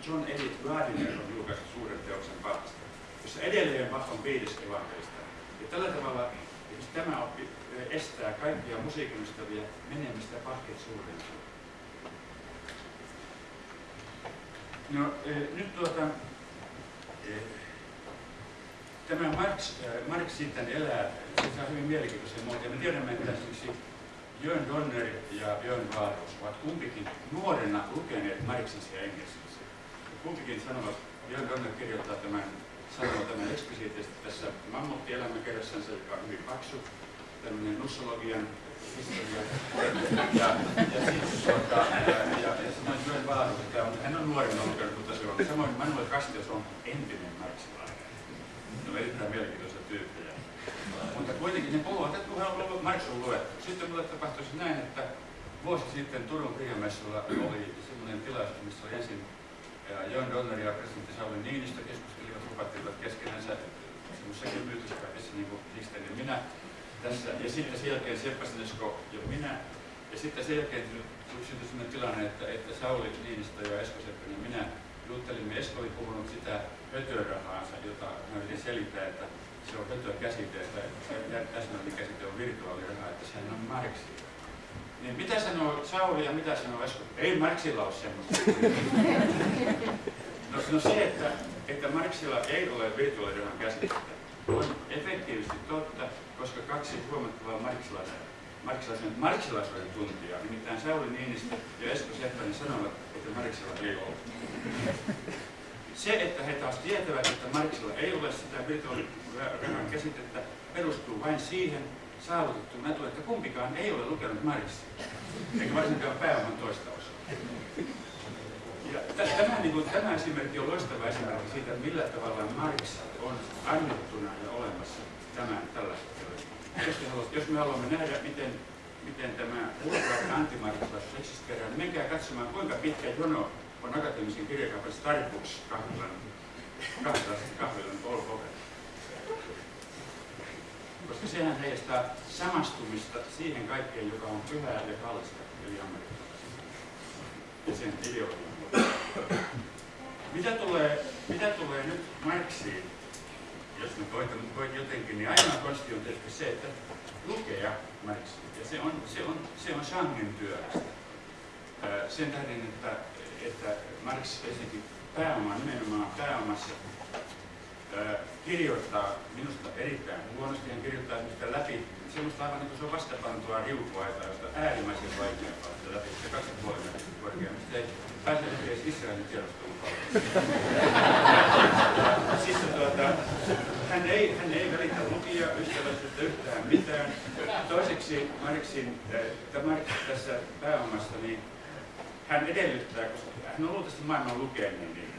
John Edith Gardiner on julkaistu suuren teoksen Bachista, jossa edelleen Bach on viides evankelista. Ja tällä tavalla jos tämä oppi estää kaikkia musiikin ystäviä menemistä suuren No e, nyt tuota, e, tämä Marx, Marx sitten elää, se saa hyvin mielenkiintoisen muotoon. Me tiedämme, että esimerkiksi Jörn Donner ja Jörn Vaarus ovat kumpikin nuorena lukeneet Marxisia englanniksi. Kumpikin sanovat, Jörn Donner kirjoittaa tämän, sanoo tämän eksplisiittisesti tässä Mammutti-elämäkerrassansa, joka on hyvin paksu, tämmöinen nussologian historia. Ja, ja sitten tuota, ja, ja, ja samoin Jörn Vaarus, että on, hän on nuorena lukenut, mutta se on samoin Manuel Castells on entinen marksilainen. Ne on erittäin mielenkiintoisia tyyppejä. Mutta kuitenkin ne puhuvat, että kun on Marx on luettu. Sitten mulle tapahtui näin, että vuosi sitten Turun kirjamessuilla oli semmoinen tilaisuus, missä oli ensin John Donner ja presidentti Sauli Niinistö keskustelivat, lupattivat keskenänsä semmoisessa myytyspäivässä niin kuin Histen ja minä tässä. Ja sitten sen jälkeen Seppä Sinesko ja minä. Ja sitten sen jälkeen syntyi sellainen tilanne, että, että Sauli Niinistö ja Esko Seppänen ja minä juttelimme. Esko oli puhunut sitä hötörahaansa, jota mä yritin selittää, että se on hötöä käsite, että täsmällinen käsite on virtuaaliraha, että sehän on Marxi. Niin mitä sanoo Sauli ja mitä sanoo Esko? Ei Marxilla ole semmoista. No, no se, että, että Marxilla ei ole virtuaalirahan käsitettä, on efektiivisesti totta, koska kaksi huomattavaa marksilaisen, marksilaisen, marksilaisuuden tuntijaa, nimittäin Sauli Niinistö ja Esko Seppänen sanovat, että Marksilla ei ole. Se, että he taas tietävät, että Marksilla ei ole sitä virtuaalirahan käsitettä, perustuu vain siihen saavutettuun etu, että kumpikaan ei ole lukenut Marksia, eikä varsinkaan pääoman toista osaa. Ja tämä, niin kuin, tämä esimerkki on loistava esimerkki siitä, millä tavalla Marx on annettuna ja olemassa tämän tällaista jos, jos me haluamme nähdä, miten, miten tämä ulkoinen antimarksilaisuus eksisteerää, niin menkää katsomaan, kuinka pitkä jono on akateemisen kirjakaupan Starbucks kahvilan, kahvilan, kahvilan. Koska sehän heijastaa samastumista siihen kaikkeen, joka on pyhää ja kallista, eli amerikkalaisista. Ja sen ideologian. Mitä tulee, mitä tulee nyt Marksiin, jos nyt koitan koit jotenkin, niin ainoa konsti on tietysti se, että lukea Marxia. Ja se on, se on, se on sangen työlästä. Sen tähden, että, että Marx esitti pääomaa, nimenomaan pääomassa kirjoittaa minusta erittäin huonosti. Hän kirjoittaa sitä läpi semmoista aivan niin kuin se on vastapantua riukuaita, josta äärimmäisen vaikea päästä läpi. Se kaksi puolen korkea, mistä ei pääse edes Israelin tiedostelun Siis tuota, hän ei, hän ei välitä lukija ystävällisyyttä yhtään mitään. Toiseksi Marksin, Marx tässä pääomassa, niin hän edellyttää, koska hän on luultavasti maailman lukenut, niin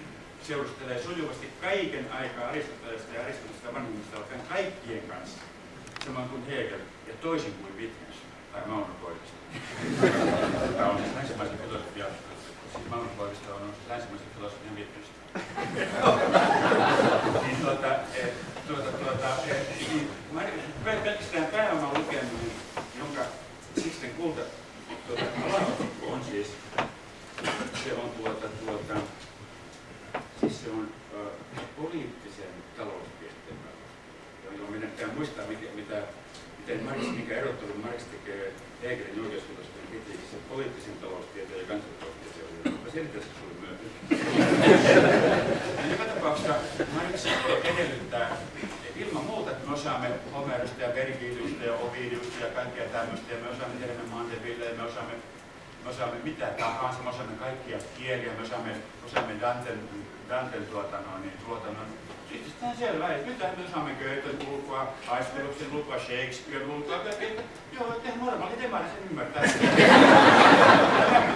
seurustelee sujuvasti kaiken aikaa Aristotelesta ja Aristotelesta vanhemmista alkaen kaikkien kanssa, samoin kuin Hegel ja toisin kuin Wittgenstein tai Mauno. Tämä on siis länsimaisen filosofia, siis Mauno on länsimaisen filosofian Wittgenstein. niin tuota, et, tuota, tuota, et, niin, pelkästään pääoman lukeminen, jonka Sixten kulta tuota, on siis, se on tuota, tuota, siis se on äh, poliittisen taloustieteen jolloin meidän pitää muistaa, mitä, mitä, miten Marx, mikä erottelu Marx tekee Hegelin oikeusfilosofian kritiikissä poliittisen taloustieteen ja kansantaloustieteen välillä. Mä selitän se sulle myöhemmin. Tapauksessa Marx edellyttää, ilman muuta, että me osaamme Homerosta ja Vergiliusta ja Ovidiusta ja kaikkea tämmöistä, ja me osaamme Hermen Mandeville, ja me osaamme me osaamme mitä tahansa, me osaamme kaikkia kieliä, me osaamme, osaamme Danten, Danten tuotannon, niin tuotannon. Sitten on selvä, että nyt me osaamme Goethen ulkoa, Aisteluksen ulkoa, Shakespearen ulkoa, että joo, että normaali demari sen ymmärtää.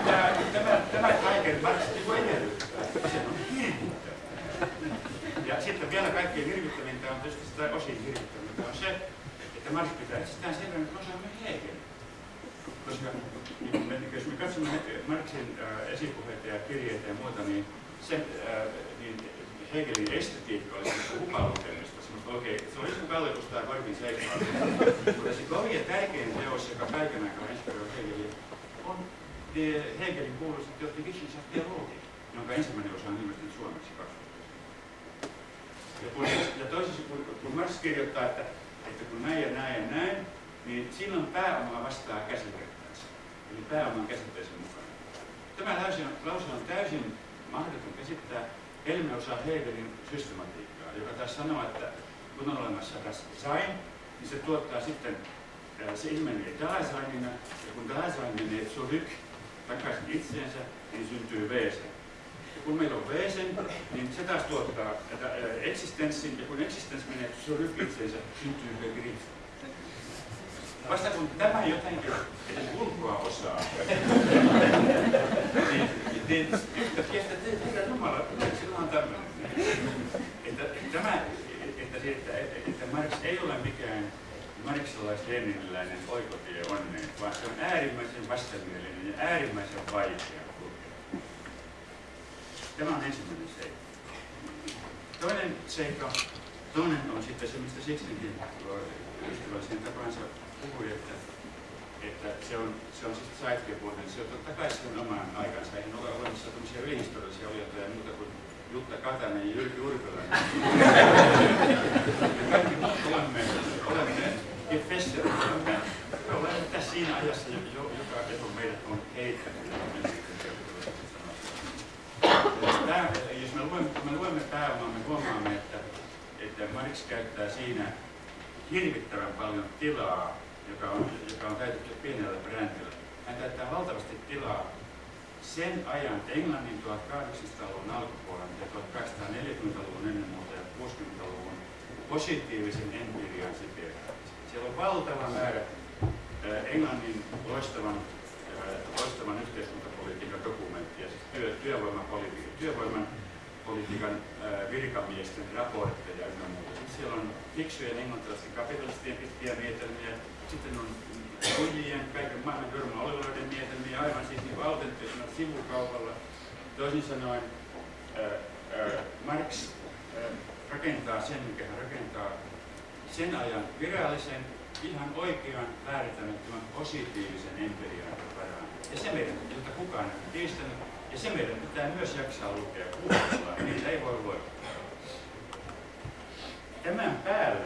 tämä, tämä, tämä kaiken Marx niin edellyttää. Se on hirvittävä. Ja sitten vielä kaikkein hirvittävintä on tietysti sitä osin hirvittävintä on se, että Marx pitää itsestään selvä, että me osaamme Hegel. Koska niin me, jos me katsomme Marxin äh, esipuheita ja kirjeitä ja muuta, niin, se, äh, niin Hegelin estetiikka oli semmoista humalukemista, semmoista oikein, se oli joku kallitus tai korvin seikkailu. Mutta se kovin ja tärkein teos, joka kaiken aikaa inspiroi Hegeliä, on Hegelin kuuluisa teosti Wissenschaft Theologi, jonka ensimmäinen osa on ilmestynyt suomeksi 20. Ja, kun, ja toisessa, kun, kun Marx kirjoittaa, että, että kun näin ja näin ja näin, niin silloin pääoma vastaa käsitettänsä, eli pääoman käsitteisen mukana. Tämä lause on, lause on täysin mahdoton käsittää, ellei osaa Hegelin systematiikkaa, joka taas sanoo, että kun on olemassa das Sein, niin se tuottaa sitten, se ilmenee Daseinina, ja kun Dasein menee zurück, takaisin itseensä, niin syntyy Wesen. Kun meillä on Wesen, niin se taas tuottaa eksistenssin, ja kun eksistenssi menee zurück itseensä, syntyy Begriff. Vasta kun tämä jotenkin edes ulkoa osaa, niin, niin yhtäkkiä, että herra Jumala, sillä on tämmöinen. Että, tämä, että, että, että, että Marx ei ole mikään marxilais-leniniläinen oikotie onneen, vaan se on äärimmäisen vastenmielinen ja äärimmäisen vaikea. Tämä on ensimmäinen seikka. Toinen seikka, toinen on sitten se, mistä Sixtinkin ystävällisen tapansa puhui, että, että se on, se on siis sidekepuolinen, se on totta kai sen oman aikansa. Eihän ole olemassa tämmöisiä ylihistoriallisia olijoita muuta kuin Jutta Katainen ja Jyrki Urpilainen. Me kaikki muut olemme, olemme Gefesser, olemme, me olemme tässä siinä ajassa, joka etu meidät on heittänyt. Tämä, jos me luemme, me luemme pääomaa, me huomaamme, että, että Marx käyttää siinä hirvittävän paljon tilaa joka on, joka on käytetty pienellä brändillä. Hän käyttää valtavasti tilaa sen ajan Englannin 1800-luvun alkupuolen ja 1840-luvun ennen muuta ja 60-luvun positiivisen empirian siteeraamista. Siellä on valtava määrä Englannin loistavan, loistavan yhteiskuntapolitiikan dokumenttia, siis työ, työvoimapolitiikan, työvoiman politiikan virkamiesten raportteja ynnä muuta. Siellä on fiksujen englantilaisten kapitalistien pitkiä mietelmiä, sitten on kujien, kaiken maailman Jorma Oliveroiden mietelmiä aivan siis niin autenttisena sivukaupalla. Toisin sanoen ää, ää, Marx ää, rakentaa sen, mikä hän rakentaa sen ajan virallisen, ihan oikean, väärittämättömän positiivisen empirian varaan. Ja se jota kukaan ei kiistänyt, ja se meidän pitää myös jaksaa lukea kuulla, niitä ei voi luoda. Tämän päälle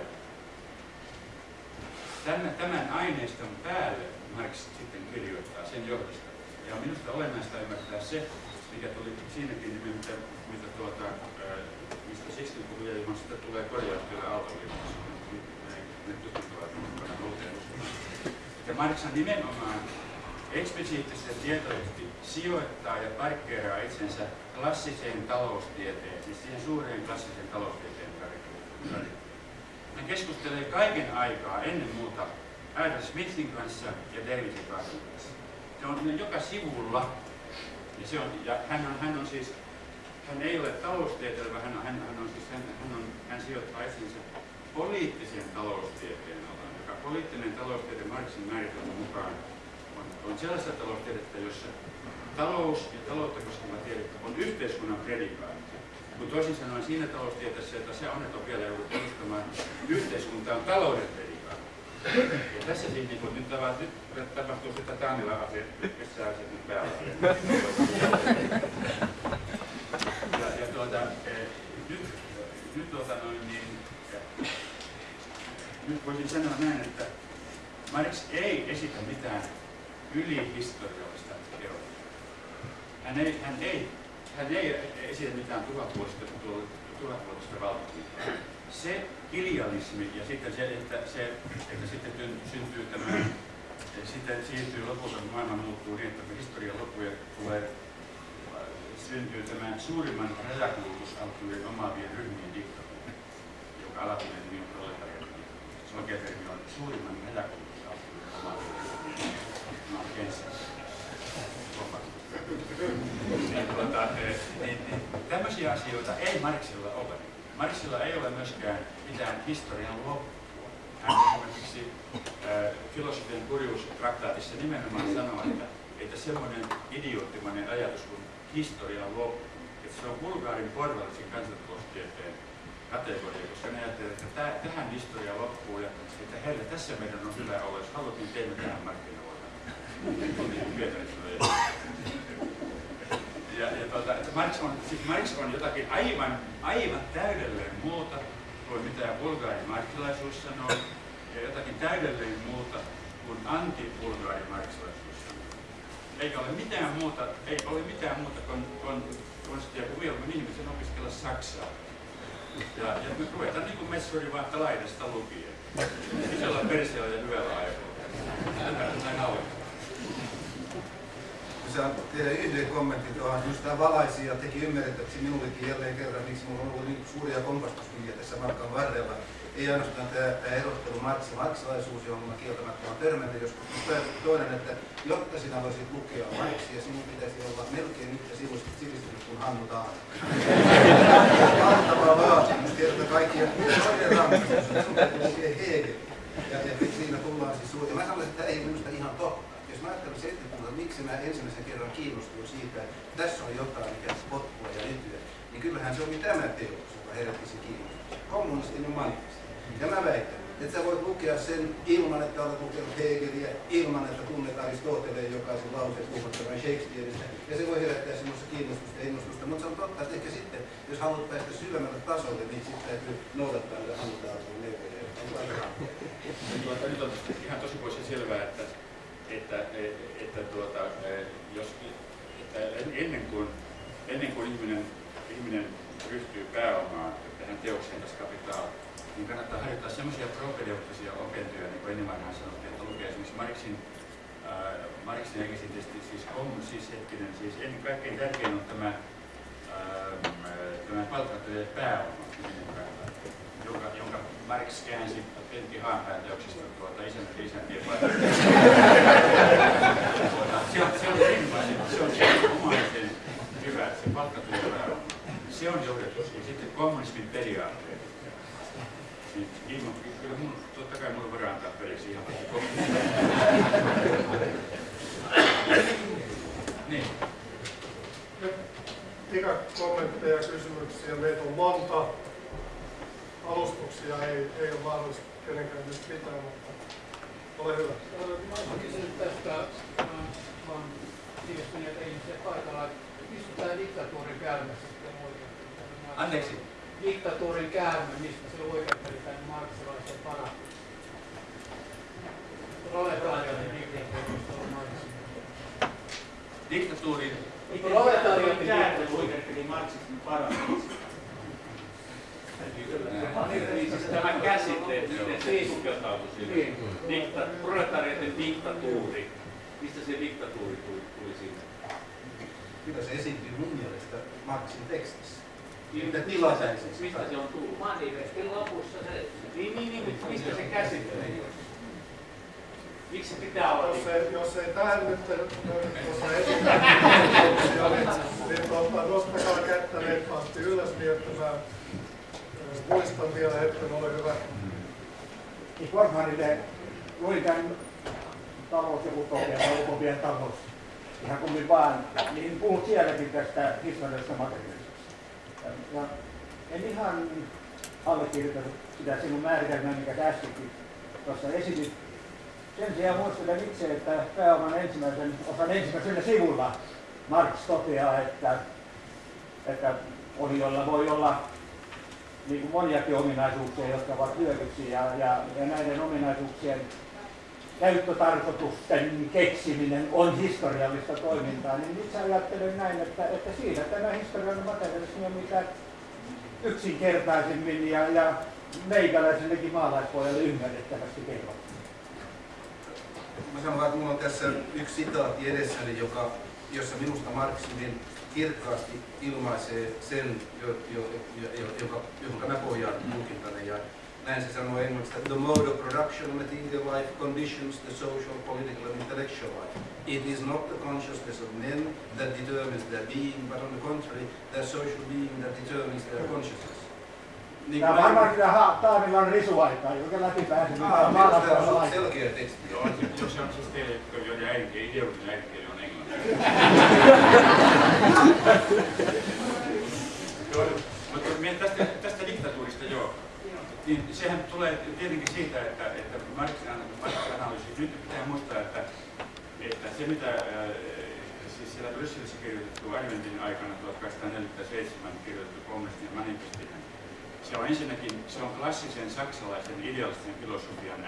tämän, tämän aineiston päälle Marx sitten kirjoittaa sen johdosta. Ja minusta olennaista ymmärtää se, mikä tuli siinäkin, mitä, mitä tuota, mistä Sixten puhui, sitä tulee korjaustyöllä Aaltoliitossa. Ne tutkittavat mukana uuteen Ja Marx nimenomaan eksplisiittisesti tietoisesti sijoittaa ja parkkeeraa itsensä klassiseen taloustieteen, siis siihen suureen klassiseen taloustieteen tarkoitukseen hän keskustelee kaiken aikaa ennen muuta Adam Smithin kanssa ja Davidin kanssa. Se on joka sivulla Ja, se on, ja hän, on, hän on siis, hän ei ole taloustieteilijä, hän, on, hän, hän, on siis, hän, hän, on, hän sijoittaa itsensä poliittisen taloustieteen alaan, joka poliittinen taloustiede Marxin määritelmän mukaan on, on sellaista taloustiedettä, jossa talous ja taloutta koskeva tiede on yhteiskunnan predikaatti. Kun toisin sanoen siinä taloustieteessä, että se on vielä joudut perustamaan, yhteiskunta on talouden predikaatti. Ja tässä siis niin nyt, tavat, nyt tapahtuu sitä Taanila asia, missä asiat nyt päällä. Ja, ja tuota, eh, nyt, nyt tuota noin niin, nyt voisin sanoa näin, että Marx ei esitä mitään ylihistoriallista teoriaa. Hän ei, hän ei, hän ei esitä mitään tuhatvuotista, tuhatvuotista valtakuntaa. Se idealismi ja sitten se, että, se, että sitten syntyy tämä, sitten siirtyy lopulta, kun maailma muuttuu niin, että historian loppu ja tulee syntyy tämän suurimman rajakulutusalttuuden omaavien ryhmien diktatuuri, joka alatuinen nimi on proletariatin. Se oikea termi on suurimman rajakulutusalttuuden omaavien ryhmien tämmöisiä asioita ei Marksilla ole. Marksilla ei ole myöskään mitään historian loppua. Hän esimerkiksi filosofian kurjuustraktaatissa nimenomaan sanoo, että, että semmoinen idioottimainen ajatus kuin historian loppu, että se on Bulgaarin porvallisen kansantaloustieteen kategoria, koska ne ajattelevat, että täh, tähän historia loppuu ja että heillä tässä meidän on hyvä olla, jos haluat, niin teemme tähän markkinoilla. Ja, ja tuota, että Marx, on, siis Marx on jotakin aivan, aivan täydelleen muuta kuin mitä bulgaarin marksilaisuus sanoo, ja jotakin täydelleen muuta kuin anti-bulgaarin marksilaisuus sanoo. Eikä ole mitään muuta, ei ole mitään muuta kuin, kuin konstia kuin mieluummin ihmisen opiskella saksaa. Ja, ja me ruvetaan niin kuin messuri vaikka laidasta lukien. Isolla perseellä ja hyvällä aikaa. Tätä on saan tehdä yhden kommentin tuohon. Just tämä valaisi ja teki ymmärrettäväksi minullekin jälleen kerran, miksi minulla on ollut niin suuria kompastuskiviä tässä matkan varrella. Ei ainoastaan tämä, tämä erottelu Marx ja marksilaisuus, johon mä kieltämättä olen törmännyt joskus, mutta toinen, että jotta sinä voisit lukea Marxia, sinun pitäisi olla melkein yhtä sivistynyt kuin Hannu Taano. Valtava vaatimus, kerta kaikkia. Toinen rangaistus, sun täytyy lukea Hegel. Ja, ja siinä tullaan siis suuri. Mä sanoisin, että ei minusta ihan totta. Jos mä ajattelen 70 miksi mä ensimmäisen kerran kiinnostuin siitä, että tässä on jotain, mikä potkua ja etyä, niin kyllähän se oli tämä teos, joka herätti se kiinnostus. Kommunistinen manifesti. Ja mä väitän, että sä voit lukea sen ilman, että olet lukenut Hegeliä, ilman, että tunnet Aristoteleen jokaisen lauseen puhuttavan Shakespeareista. Ja se voi herättää sinussa kiinnostusta ja innostusta. Mutta se on totta, että ehkä sitten, jos haluat päästä syvemmälle tasolle, niin sitten täytyy noudattaa näitä halutaan neuvoja. Nyt on ihan tosi pois selvää, että, että, että tuota, jos, että ennen kuin, ennen kuin ihminen, ihminen ryhtyy pääomaan tähän teokseen tässä kapitaal, niin kannattaa harjoittaa sellaisia propedeuttisia opintoja, niin kuin ennen vanhaan sanottiin, että lukee esimerkiksi Marxin, äh, Marxin esitysti, siis on siis hetkinen, siis ennen kaikkein tärkein on tämä, äh, tämä palkkattujen pääoma, jonka, jonka Marx käänsi Pentti Haanpään teoksista tuota isäntä isäntien tuota, se on, se on erinomaisen, se on erinomaisen hyvä, se palkkatulon pääoma. Se on johdettu. Ja sitten kommunismin periaatteet. Niin, ilman, kyllä mun, totta kai mulla voidaan antaa periksi ihan niin. kommentteja ja kysymyksiä. Meitä on monta alustuksia ei, ei ole mahdollista kenenkään nyt pitää, mutta ole hyvä. Mä kysynyt tästä, vaan sivistyneet ihmisiä paikalla, mistä tämä diktatuurin käymä sitten oikein? Anteeksi? Diktatuurin käymä, mistä se oikeutteli tämän marksilaisen fanatismin? Proletariatin diktatuurista on mainitsin. Diktatuurin Proletariatin oikeutteli marksismin fanatismin. Niin, siis tämä käsite, miten se sukeltautui sinne. Niin. Dikta, proletariatin diktatuuri. Mistä se diktatuuri tuli, tuli sinne? Kyllä se esiintyy mun mielestä Marxin tekstissä. Mitä tilapäisesti? Mistä se on tullut? Manifestin lopussa se... Niin, niin, niin, mistä se käsite? Miksi se pitää olla Jos ei, jos ei tähän nyt tuossa esitä, niin, nostakaa kättä reippaasti ylös niin, että mä ö, muistan vielä hetken, ole hyvä. niin Kortmanille luin tämän talous ja utopia utopian talous ihan kummin vaan, niin puhut sielläkin tästä historiallisesta materiaalisesta. Ja, en ihan allekirjoita sitä sinun määritelmää, mikä sä äskenkin tuossa esitit. Sen sijaan muistelen itse, että pääoman ensimmäisen osan ensimmäisellä sivulla Marx toteaa, että, että olijoilla voi olla niin kuin moniakin ominaisuuksia, jotka ovat hyödyksi ja, ja, ja näiden ominaisuuksien käyttötarkoitusten keksiminen on historiallista toimintaa, niin itse ajattelen näin, että, että siinä tämä historiallinen materialismi on mitä yksinkertaisemmin ja, ja meikäläisellekin maalaispojalle ymmärrettävästi kerrottu. Mä sanon että mulla on tässä yksi sitaatti edessäni, joka, jossa minusta Marx hyvin kirkkaasti ilmaisee sen, jo, jo, jo, jo, joka, johon mä pohjaan tulkintani. Ja näin se sanoo englanniksi, että the mode of production of material life conditions the social, political and intellectual life. It is not the consciousness of men that determines their being, but on the contrary, their social being that determines their consciousness. Niin Tämä on varmaan kyllä ha- Taanilan risuaikaa, joka läpi pääsi Ah, mitään minusta tämä on maalaispojalle suht selkeä teksti. Joo, jos se on siis teille, joiden äidinkieli, ideologinen äidinkieli on englanti. Joo, mutta me tästä, tästä diktatuurista joo. Niin sehän tulee tietenkin siitä, että, että Marxin Marxin analyysi, nyt pitää muistaa, että, että se mitä ää, siis siellä Brysselissä kirjoitettu Adventin aikana 1847 kirjoitettu kommunistin manifestihan, se on ensinnäkin se on klassisen saksalaisen idealistisen filosofian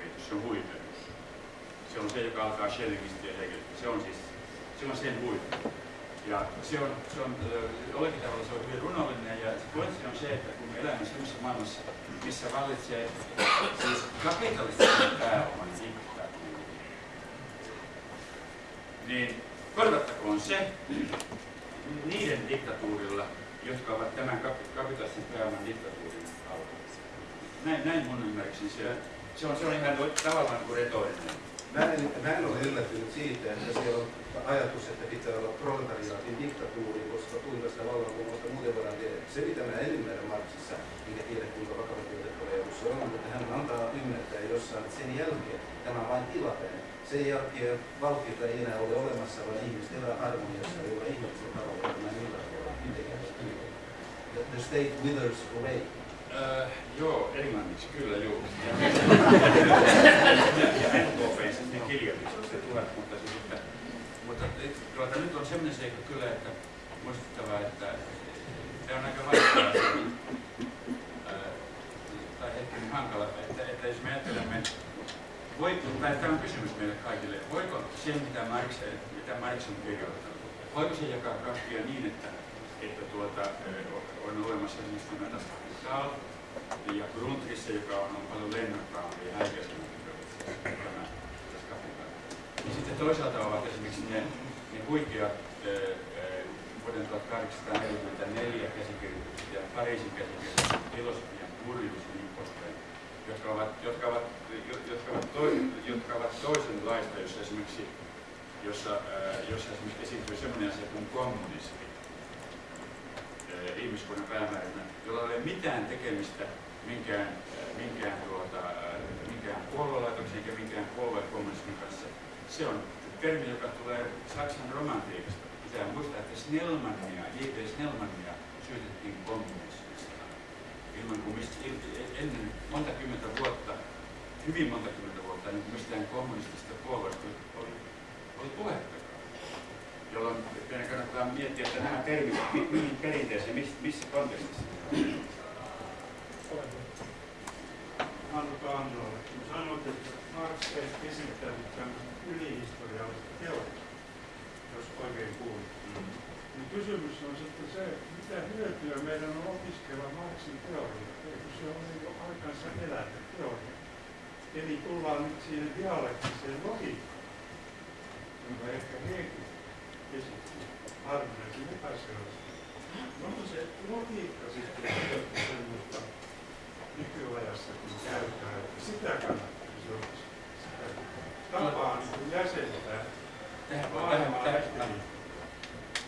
viitos, se on huipeus. Se on se, joka alkaa Schellingistä ja Hegelistä. Se on siis se on sen huippu. Ja se on, se on ö, jollakin tavalla se on hyvin runollinen ja se pointti on se, että elämme sellaisessa maailmassa, missä vallitsee siis kapitalistisen pääoman diktatuuri, niin korvattakoon se niiden diktatuurilla, jotka ovat tämän kap- kapitalistisen pääoman diktatuurin alla. Näin, näin mun ymmärrykseni se, se on, se on ihan tavallaan kuin retorinen. Mä en, mä en ole yllättynyt siitä, että siellä on ajatus, että pitää olla proletariaatin diktatuuri, koska kuinka sitä vallankumousta muuten voidaan tehdä. Se, mitä mä en ymmärrä Marksissa, enkä tiedä kuinka vakava tietokoneus se on, mutta hän antaa ymmärtää jossain, että sen jälkeen tämä on vain tilapäinen. Sen jälkeen valtiota ei enää ole olemassa, vaan ihmiset elää harmoniassa, jolla ihmisen tavalla tämä millään tavalla mitenkään the state withers away. Äh, joo, englanniksi, kyllä joo. Ja, NKP sitten mutta, että, mutta nyt on sellainen seikka kyllä, että muistuttavaa, että se on aika vaikea äh, tai ehkä niin hankala, että, että jos me ajattelemme, voi, tai tämä on kysymys meille kaikille, voiko se, mitä Marx, mitä Marx on kirjoittanut, voiko se jakaa kahtia niin, että, että tuota, on olemassa esimerkiksi tämä Kapital ja Grundrisse, joka on, on paljon lennokkaampi ja häikäisempi tämä sitten toisaalta ovat esimerkiksi ne, ne huikeat vuoden 1844 käsikirjoitukset ja Pariisin käsikirjoitukset, filosofian kurjuus ja niin poispäin, jotka ovat, jotka ovat, jotka ovat, to, jotka ovat toisenlaista, jossa esimerkiksi jossa, jossa esimerkiksi esiintyy sellainen asia kuin kommunismi ihmiskunnan päämääränä, jolla ei ole mitään tekemistä minkään, minkään, tuota, minkään puoluelaitoksen eikä minkään puoluekommunismin kanssa. Se on termi, joka tulee Saksan romantiikasta. Pitää muistaa, että Snellmania, J.P. Snellmania syytettiin kommunismista. Ilman kuin mistä, ennen monta kymmentä vuotta, hyvin monta kymmentä vuotta, niin mistään kommunistista puolueesta oli, oli puhetta jolloin meidän kannattaa miettiä, että nämä termit, mihin perinteeseen, missä, missä kontekstissa. Hannu Kannolle. Sanoit, että Marx ei esittänyt tämmöistä ylihistoriallista teoriaa, jos oikein kuulin. Mm. Niin kysymys on sitten se, mitä hyötyä meidän on opiskella Marxin teoriaa, eikö se ole jo aikansa elävä teoria. Eli tullaan nyt siihen dialektiseen logiikkaan, jonka ehkä Hegel harvinaisille päässeosia. Onko se logiikka sitten semmoista nykyajassakin käytää, että sitä niin jäsentää tähän voi, tähän, tähän,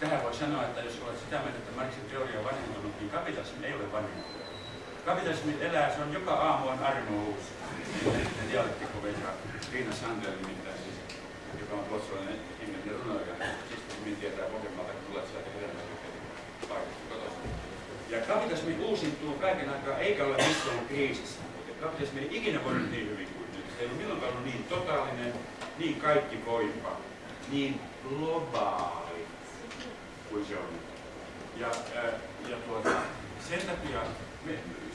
tähän voi sanoa, että jos olet sitä mieltä, että Marxin teoria on vanhentunut, niin ei ole vanhentunut. Kapitalismi elää, joka aamu on armo uusi. En tiedä, oletteko Vetra Riina Sander nimittäin, siis, joka on ruotsalainen ihminen runoilija. Siis minä tietää Pohjanmaalta, kun tulee sieltä kotoisin. Ja kapitalismi uusintuu kaiken aikaa, eikä ole missään kriisissä. Kapitalismi ei ikinä voinut niin hyvin kuin nyt. Se ei ole milloinkaan ollut niin totaalinen, niin kaikki voipa, niin globaali kuin se on nyt. Ja, ää, ja tuota, sen takia, me,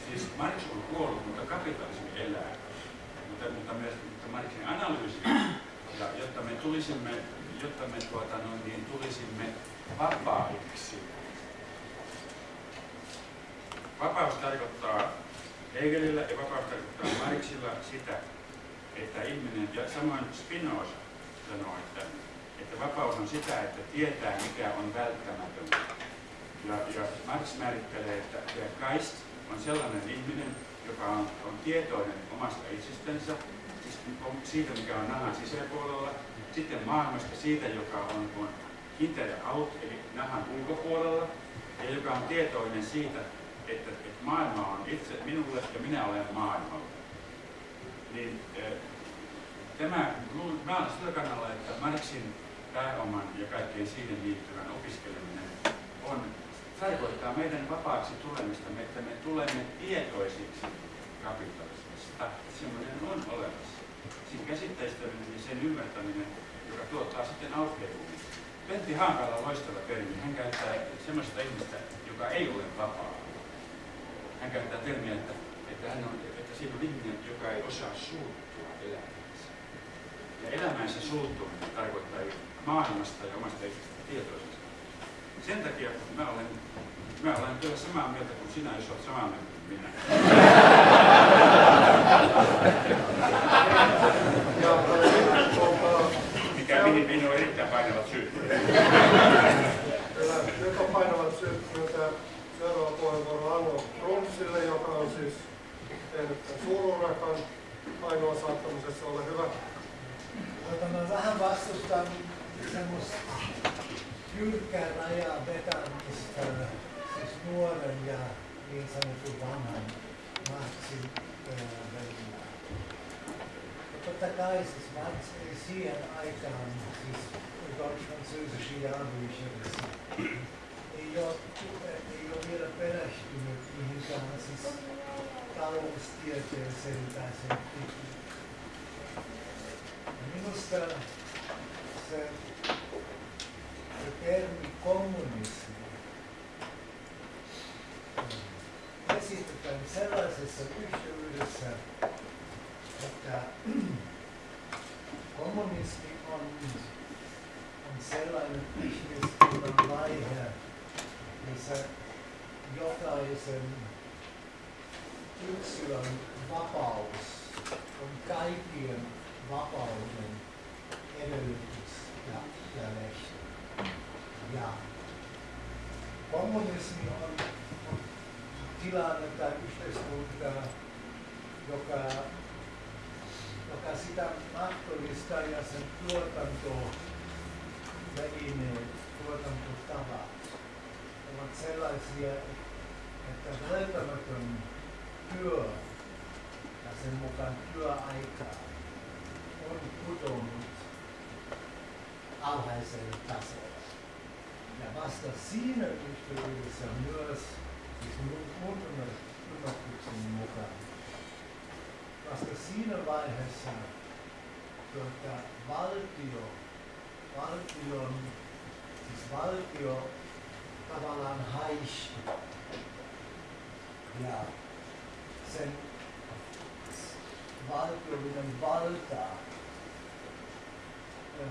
siis Marx on kuollut, mutta kapitalismi elää. Mutta, mutta myös mutta Marxin analyysi, ja jotta me tulisimme, jotta me tuota, no, niin, tulisimme vapaiksi. Vapaus tarkoittaa Hegelillä ja vapaus tarkoittaa Marxilla sitä, että ihminen, ja samoin Spinoza sanoo, että, että vapaus on sitä, että tietää mikä on välttämätöntä. Ja, ja Marx määrittelee, että der Geist on sellainen ihminen, joka on, on tietoinen omasta itsestänsä, siis siitä mikä on nahan sisäpuolella, sitten maailmasta siitä, joka on, on inter out, eli nahan ulkopuolella, ja joka on tietoinen siitä, että, että maailma on itse minulle ja minä olen maailmalla. Niin tämä, mä olen sillä kannalla, että Marxin pääoman ja kaikkeen siihen liittyvän opiskeleminen on, tarkoittaa meidän vapaaksi tulemista, että me tulemme tietoisiksi kapitalismista. Semmoinen on olemassa. Siinä käsitteistöminen ja sen ymmärtäminen, joka tuottaa sitten aukeavuuden. Pentti Hankala on loistava termi. Hän käyttää semmoista ihmistä, joka ei ole vapaa. Hän käyttää termiä, että, että, hän on, että siinä on ihminen, joka ei osaa suuttua elämäänsä. Ja elämänsä suuttuminen tarkoittaa maailmasta ja omasta itsestä tietoisesta. Sen takia mä olen, mä olen kyllä samaa mieltä kuin sinä, jos olet samaa mieltä kuin minä. Ja Mikä mihin minun on erittäin painavat syyt. Kyllä, nyt on painavat syyt myöntää seuraava puheenvuoro Anno Brunssille, joka on siis tehnyt suururakan ainoa saattamisessa. Ole hyvä. Tota, mä vähän vastustan semmoista jyrkkää rajaa vetämistä siis nuoren ja niin sanotun vanhan välillä. Totta kai siis Marx ei siihen aikaan, siis französische Jahrbücher, ei ole, ei ole vielä perehtynyt mihinkään siis taloustieteeseen tai sen Minusta se, se termi kommunismi esitetään sellaisessa yhteydessä, että kommunismi on, on sellainen ihmiskunnan vaihe, missä jokaisen yksilön vapaus on kaikkien vapauden edellytys ja, ja lehti. Ja. Kommunismi tilanne tai yhteiskunta, joka, joka sitä mahdollistaa ja sen tuotanto välineet, tuotantotavat ovat sellaisia, että välttämätön työ ja sen mukaan työaika on pudonnut alhaiselle tasolle. Ja vasta siinä yhteydessä myös, siis mun ymmärryksen mukaan, vasta siinä vaiheessa tuota, valtio, valtion, siis valtio tavallaan haisti ja sen valtiollinen valta öö,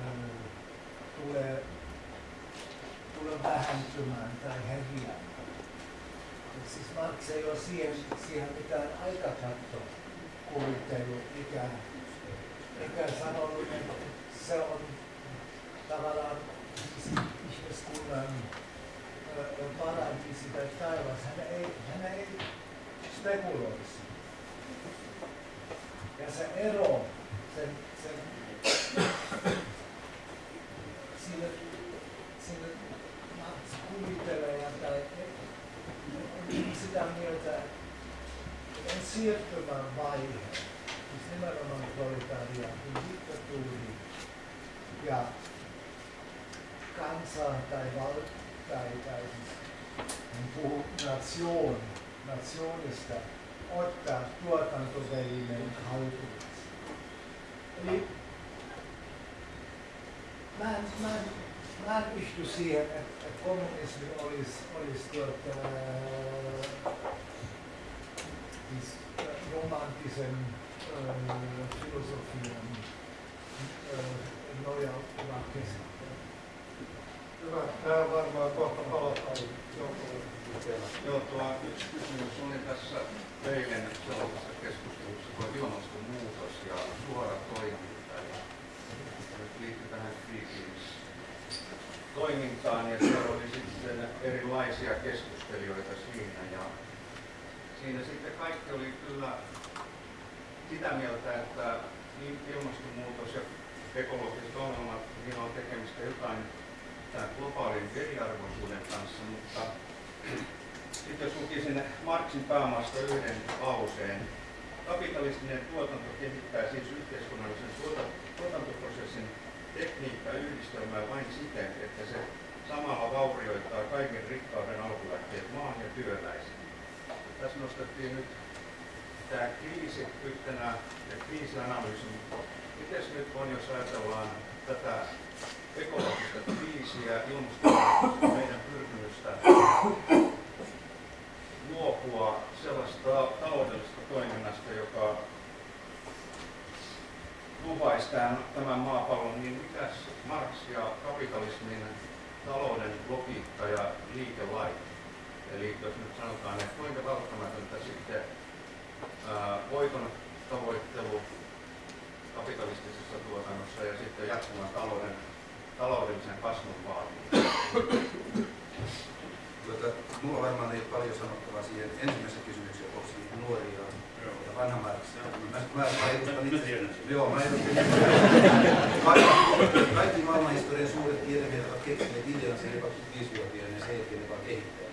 tulee, tulee vähentymään tai häviämään. Siis Marx ei ole siihen, siihen mitään aikakatto kuvitellut, eikä, eikä sanonut, että se on tavallaan ihmiskunnan parantisi tai taivas. Hän ei, hän ei spekuloisi. Ja se ero, sen, sen, siinä, siinä Mats kuvittelee tai siirtymävaihe, siis nimenomaan proletariatin diktatuuri ja kansa tai val, tai, tai siis hän puhuu nation, nationista, ottaa tuotantovälineen haltuunsa. Eli mä en, mä en, mä en pysty siihen, että, että kommunismi olisi, olisi tuota, siis äh, romanttisen äh, filosofian äh, nojautuva käsittely. Hyvä. Tähän varmaan kohta palataan Joo, tuo yksi kysymys oli tässä eilen sellaisessa keskustelussa tuo ilmastonmuutos ja suora toiminta. Ja se nyt liittyy tähän Greenpeace toimintaan ja siellä oli sitten erilaisia keskustelijoita siinä ja siinä sitten kaikki oli kyllä sitä mieltä, että niin ilmastonmuutos ja ekologiset ongelmat, niillä on tekemistä jotain tämän globaalin eriarvoisuuden kanssa, mutta sitten jos lukisin Marxin päämaasta yhden lauseen, kapitalistinen tuotanto kehittää siis yhteiskunnallisen tuota- tuotantoprosessin tekniikka yhdistelmää vain siten, että se samalla vaurioittaa kaiken rikkauden alkulähteet maan ja työläisen. Tässä nostettiin nyt tämä kriisi yhtenä ja kriisianalyysi, mutta miten nyt on, jos ajatellaan tätä ekologista kriisiä, ilmastonmuutosta, meidän pyrkimystä luopua sellaista taloudellisesta toiminnasta, joka lupaisi tämän, tämän maapallon, niin mikäs Marx ja kapitalismin talouden logiikka ja liikelait? Eli jos nyt sanotaan, että kuinka välttämätöntä sitten ää, voiton tavoittelu kapitalistisessa tuotannossa ja sitten jatkuvan talouden, taloudellisen kasvun vaatiminen. Tuota, mulla varmaan ei ole paljon sanottavaa siihen ensimmäiseen kysymykseen, onko nuoria edustan kaikki, kaikki maailmanhistorian suuret tiedemiehet ovat keksineet ideansa 25-vuotiaana ja sen jälkeen ne vaan kehittää.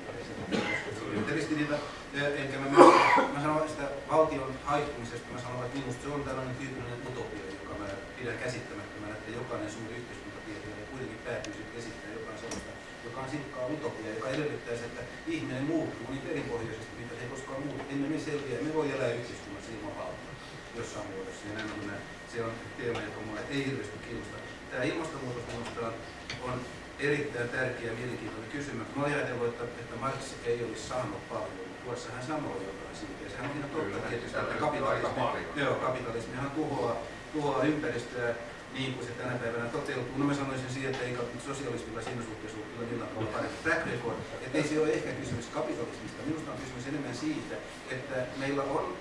Enkä mä, mä sanon sitä valtion haittumisesta, mä sanon, että minusta se on tällainen tyypillinen utopia, joka mä pidän käsittämättömänä, että jokainen suuri yhteiskuntatieteilijä kuitenkin päätyy sitten esittämään jotain sellaista, joka on silkkaa utopia, joka edellyttäisi, että ihminen muuttuu niin perinpohjaisesti, mitä se ei koskaan muutu. Emme me selviä, me voi elää valtaa jossain muodossa. Ja näin on, se on teema, joka mulle ei hirveästi kiinnosta. Tämä ilmastonmuutos on, erittäin tärkeä ja mielenkiintoinen kysymys. Mä olin ajatellut, että, että Marx ei olisi saanut paljon, tuossa hän sanoi jotain siitä. Ja sehän on ihan totta Kyllä, tietysti, että kapitalismi, joo, kapitalismihan tuhoaa, tuhoaa ympäristöä niin kuin se tänä päivänä toteutuu. No mä sanoisin siihen, että ei sosialismilla siinä suhteessa ole kyllä millään tavalla parempi track record. Että ei se ole ehkä kysymys kapitalismista. Minusta on kysymys enemmän siitä, että meillä on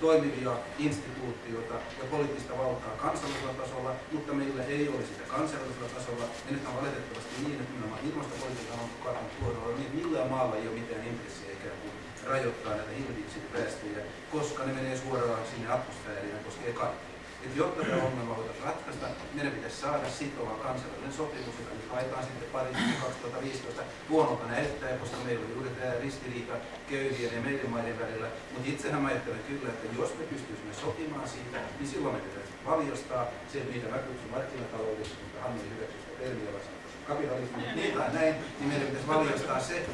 toimivia instituutioita ja poliittista valtaa kansallisella tasolla, mutta meillä ei ole sitä kansainvälisellä tasolla. Ja nyt on valitettavasti niin, että nimenomaan ilmastopolitiikan on kaatunut tuolla, niin millään maalla ei ole mitään intressiä ikään kuin rajoittaa näitä hiilidioksidipäästöjä, koska ne menee suoraan sinne atmosfääriin ja koskee kaikkia. Et jotta tämä ongelma voitaisiin ratkaista, meidän pitäisi saada sitova kansainvälinen sopimus, jota nyt haetaan sitten Pariisin 2015 huonolta näyttää, koska meillä on juuri tämä ristiriita köyhien ja meidän maiden välillä. Mutta itsehän mä ajattelen kyllä, että jos me pystyisimme sopimaan siitä, niin silloin me pitäisi valjastaa se, mitä mä kutsun markkinataloudeksi, mutta Hanni hyväksyy sitä termiä kapitalismi, niin tai näin, niin meidän pitäisi valjastaa se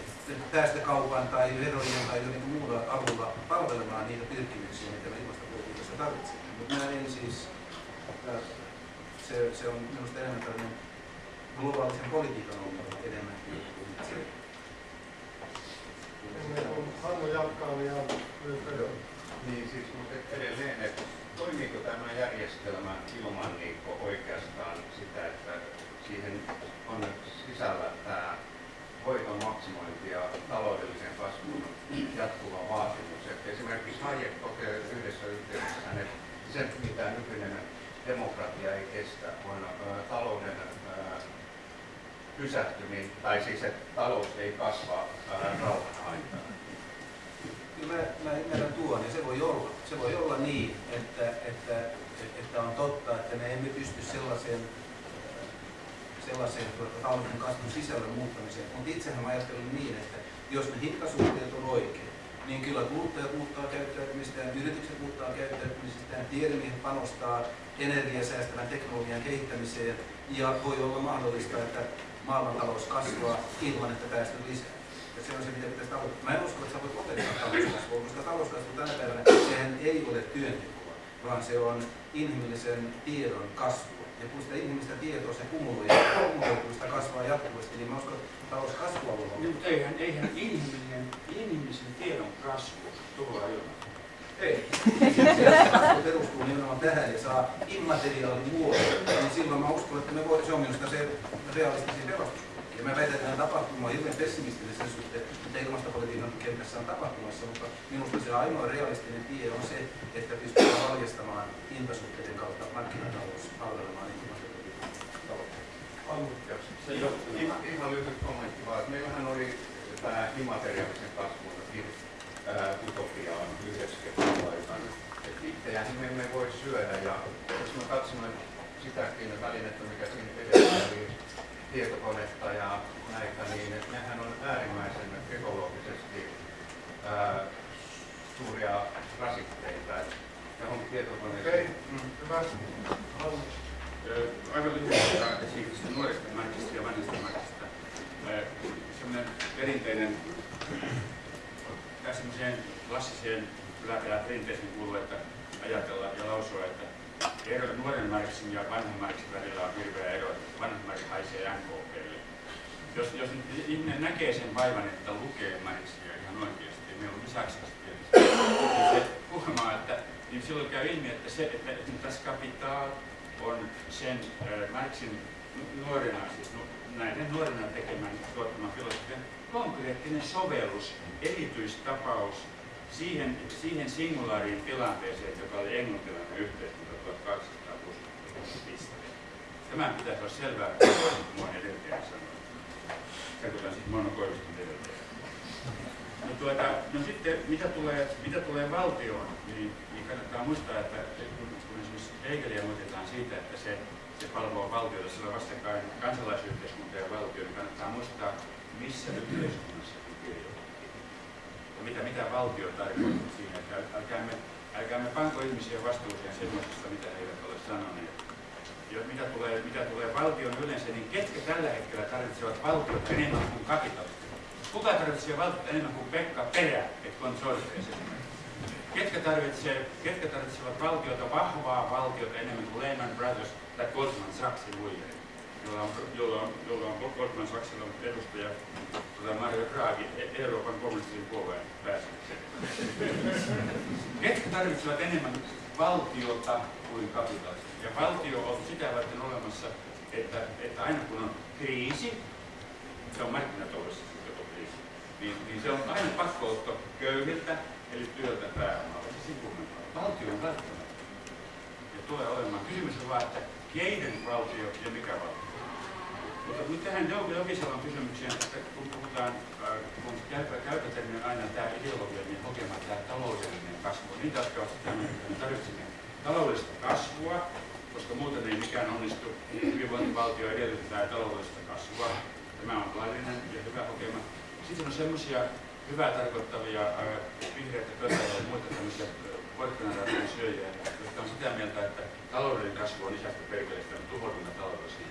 päästökaupan tai verojen tai jotenkin muulla avulla palvelemaan niitä pyrkimyksiä, mitä me ilmastopolitiikassa tarvitsemme. Mutta mä en siis, se, se on minusta enemmän tällainen globaalisen politiikan ongelma enemmän kuin se. Hannu jatkaa, niin lyhyesti. Niin siis, mutta edelleen, että toimiiko tämä järjestelmä ilman niin oikeastaan sitä, että siihen on sisällä tämä voiton maksimointi ja taloudellisen kasvun jatkuva vaatimus. Että esimerkiksi Hayek toteaa yhdessä yhteydessä, että se mitä nykyinen demokratia ei kestä, on ä, talouden ä, pysähtyminen, tai siis että talous ei kasva rauhan aikaan. Kyllä mä, mä ymmärrän tuon, ja se voi olla. Se voi olla niin, että, että, että on totta, että me emme pysty sellaiseen, sellaiseen talouden kasvun sisällön muuttamiseen. Mutta itsehän mä ajattelen niin, että jos ne hintasuhteet on oikein, niin kyllä kuluttajat muuttaa käyttäytymistään, yritykset muuttaa käyttäytymistään, tiedemiehet panostaa energiasäästävän teknologian kehittämiseen ja voi olla mahdollista, että maailmantalous kasvaa ilman, että päästöt lisää. Ja se on se, mitä pitäisi tavoittaa. Mä en usko, että sä voit lopettaa talouskasvua, koska talouskasvu tänä päivänä, sehän ei ole työntekoa, vaan se on inhimillisen tiedon kasvua. Ja kun sitä inhimillistä tietoa se kumuloi, kumuloituu, sitä kasvaa jatkuvasti, niin mä uskon, että talouskasvua voi olla. Mutta eihän, eihän inhimillinen, inhimillisen tiedon kasvu tulla ilman. Ei. Kasvu perustuu nimenomaan tähän ja saa immateriaalin muodon. Niin silloin mä uskon, että me voi, se on minusta se realistisin pelastus. Ja mä väitän, että tämä tapahtuma on hirveän pessimistinen sen suhteen, mitä ilmastopolitiikan kentässä on tapahtumassa, mutta minusta se ainoa realistinen tie on se, että pystytään valjastamaan hintasuhteiden kautta markkinatalous palvelemaan ilmastopolitiikan tavoitteita. Se johtuu. Ihan, ihan lyhyt kommentti vaan, että meillähän oli tämä immateriaalisen kasvun utopia on 90-luvun aikana. Itseään me emme voi syödä ja jos mä katson sitäkin välinettä, mikä siinä edessä oli tietokonetta ja näitä, niin nehän on äärimmäisen ekologisesti ää, suuria rasitteita. Johonkin tietokoneeseen. Okei, hyvä. Ö, Aivan lyhyesti esimerkiksi nuoresta märkistä ja vanhasta märkistä. Sellainen perinteinen, tai semmoiseen klassiseen yläpäällä perinteeseen kuuluu, että ajatella ja lausua, että ero nuoren märksin ja vanhan märksin välillä on hirveä ero, että vanhan märksin haisee NKPlle. Jos, jos ihminen näkee sen vaivan, että lukee märksiä ihan oikeasti, ja meillä on tietysti, niin se huomaa, että niin silloin käy ilmi, että, se, että, että tässä kapital on sen äh, Marxin nu- nuorena, siis nu, näiden nuorena tekemän tuottaman filosofian konkreettinen sovellus, erityistapaus siihen, siihen singulaariin tilanteeseen, joka oli englantilainen yhteiskunta 1260 pisteen. Tämä pitäisi olla selvää, kun mua edeltäjä sanoi. Katsotaan sitten Mono Koiviston edeltäjä. No, tuota, no sitten mitä tulee, mitä tulee valtioon, niin, niin kannattaa muistaa, että kun, kun esimerkiksi Hegeliä muistetaan siitä, että se, se palvoo valtiota, sillä vastakkain kansalaisyhteiskunta ja valtio, niin kannattaa muistaa, missä yhteiskunnassa mitä, mitä valtio tarkoittaa siinä, että äl- älkäämme, älkäämme panko ihmisiä vastuuseen semmoisesta, mitä he eivät ole sanoneet. Ja mitä tulee, mitä tulee valtion yleensä, niin ketkä tällä hetkellä tarvitsevat valtiota enemmän kuin kapitalistia? Kuka tarvitsee valtiota enemmän kuin Pekka Perä, et konsortees Ketkä, tarvitsee, ketkä tarvitsevat valtiota, vahvaa valtiota enemmän kuin Lehman Brothers tai Goldman Sachsin muille, jolla on, jolla on, jolla on Goldman Sachsilla edustaja tota Mario Draghi, E- Euroopan kommunistisen puolueen pääsihteeri. Ketkä tarvitsevat enemmän valtiota kuin kapitalismia? Ja valtio on sitä varten olemassa, että, että aina kun on kriisi, se on markkinataloudessa joko kriisi, niin, niin se on aina pakkootto köyhiltä, eli työltä sivuunnellaan. Valtio on välttämättä. Ja tulee olemaan. Kysymys on vaan, että keiden valtio ja mikä valtio. Mutta nyt tähän Jouko Jokisalon kysymykseen, että kun puhutaan, äh, kun käytetään aina tämä ideologia, niin hokema tämä taloudellinen kasvu. Niitä, jotka ovat sitä me tarvitsemme taloudellista kasvua, koska muuten ei mikään onnistu. Hyvinvointivaltio edellyttää taloudellista kasvua. Tämä on laillinen ja hyvä hokema. Sitten on semmoisia hyvää tarkoittavia äh, vihreitä köttöjä ja muita tämmöisiä porkkanarahojen syöjiä, jotka on sitä mieltä, että taloudellinen kasvu on isästä perkeleistä, on tuhoutunut taloudellisesti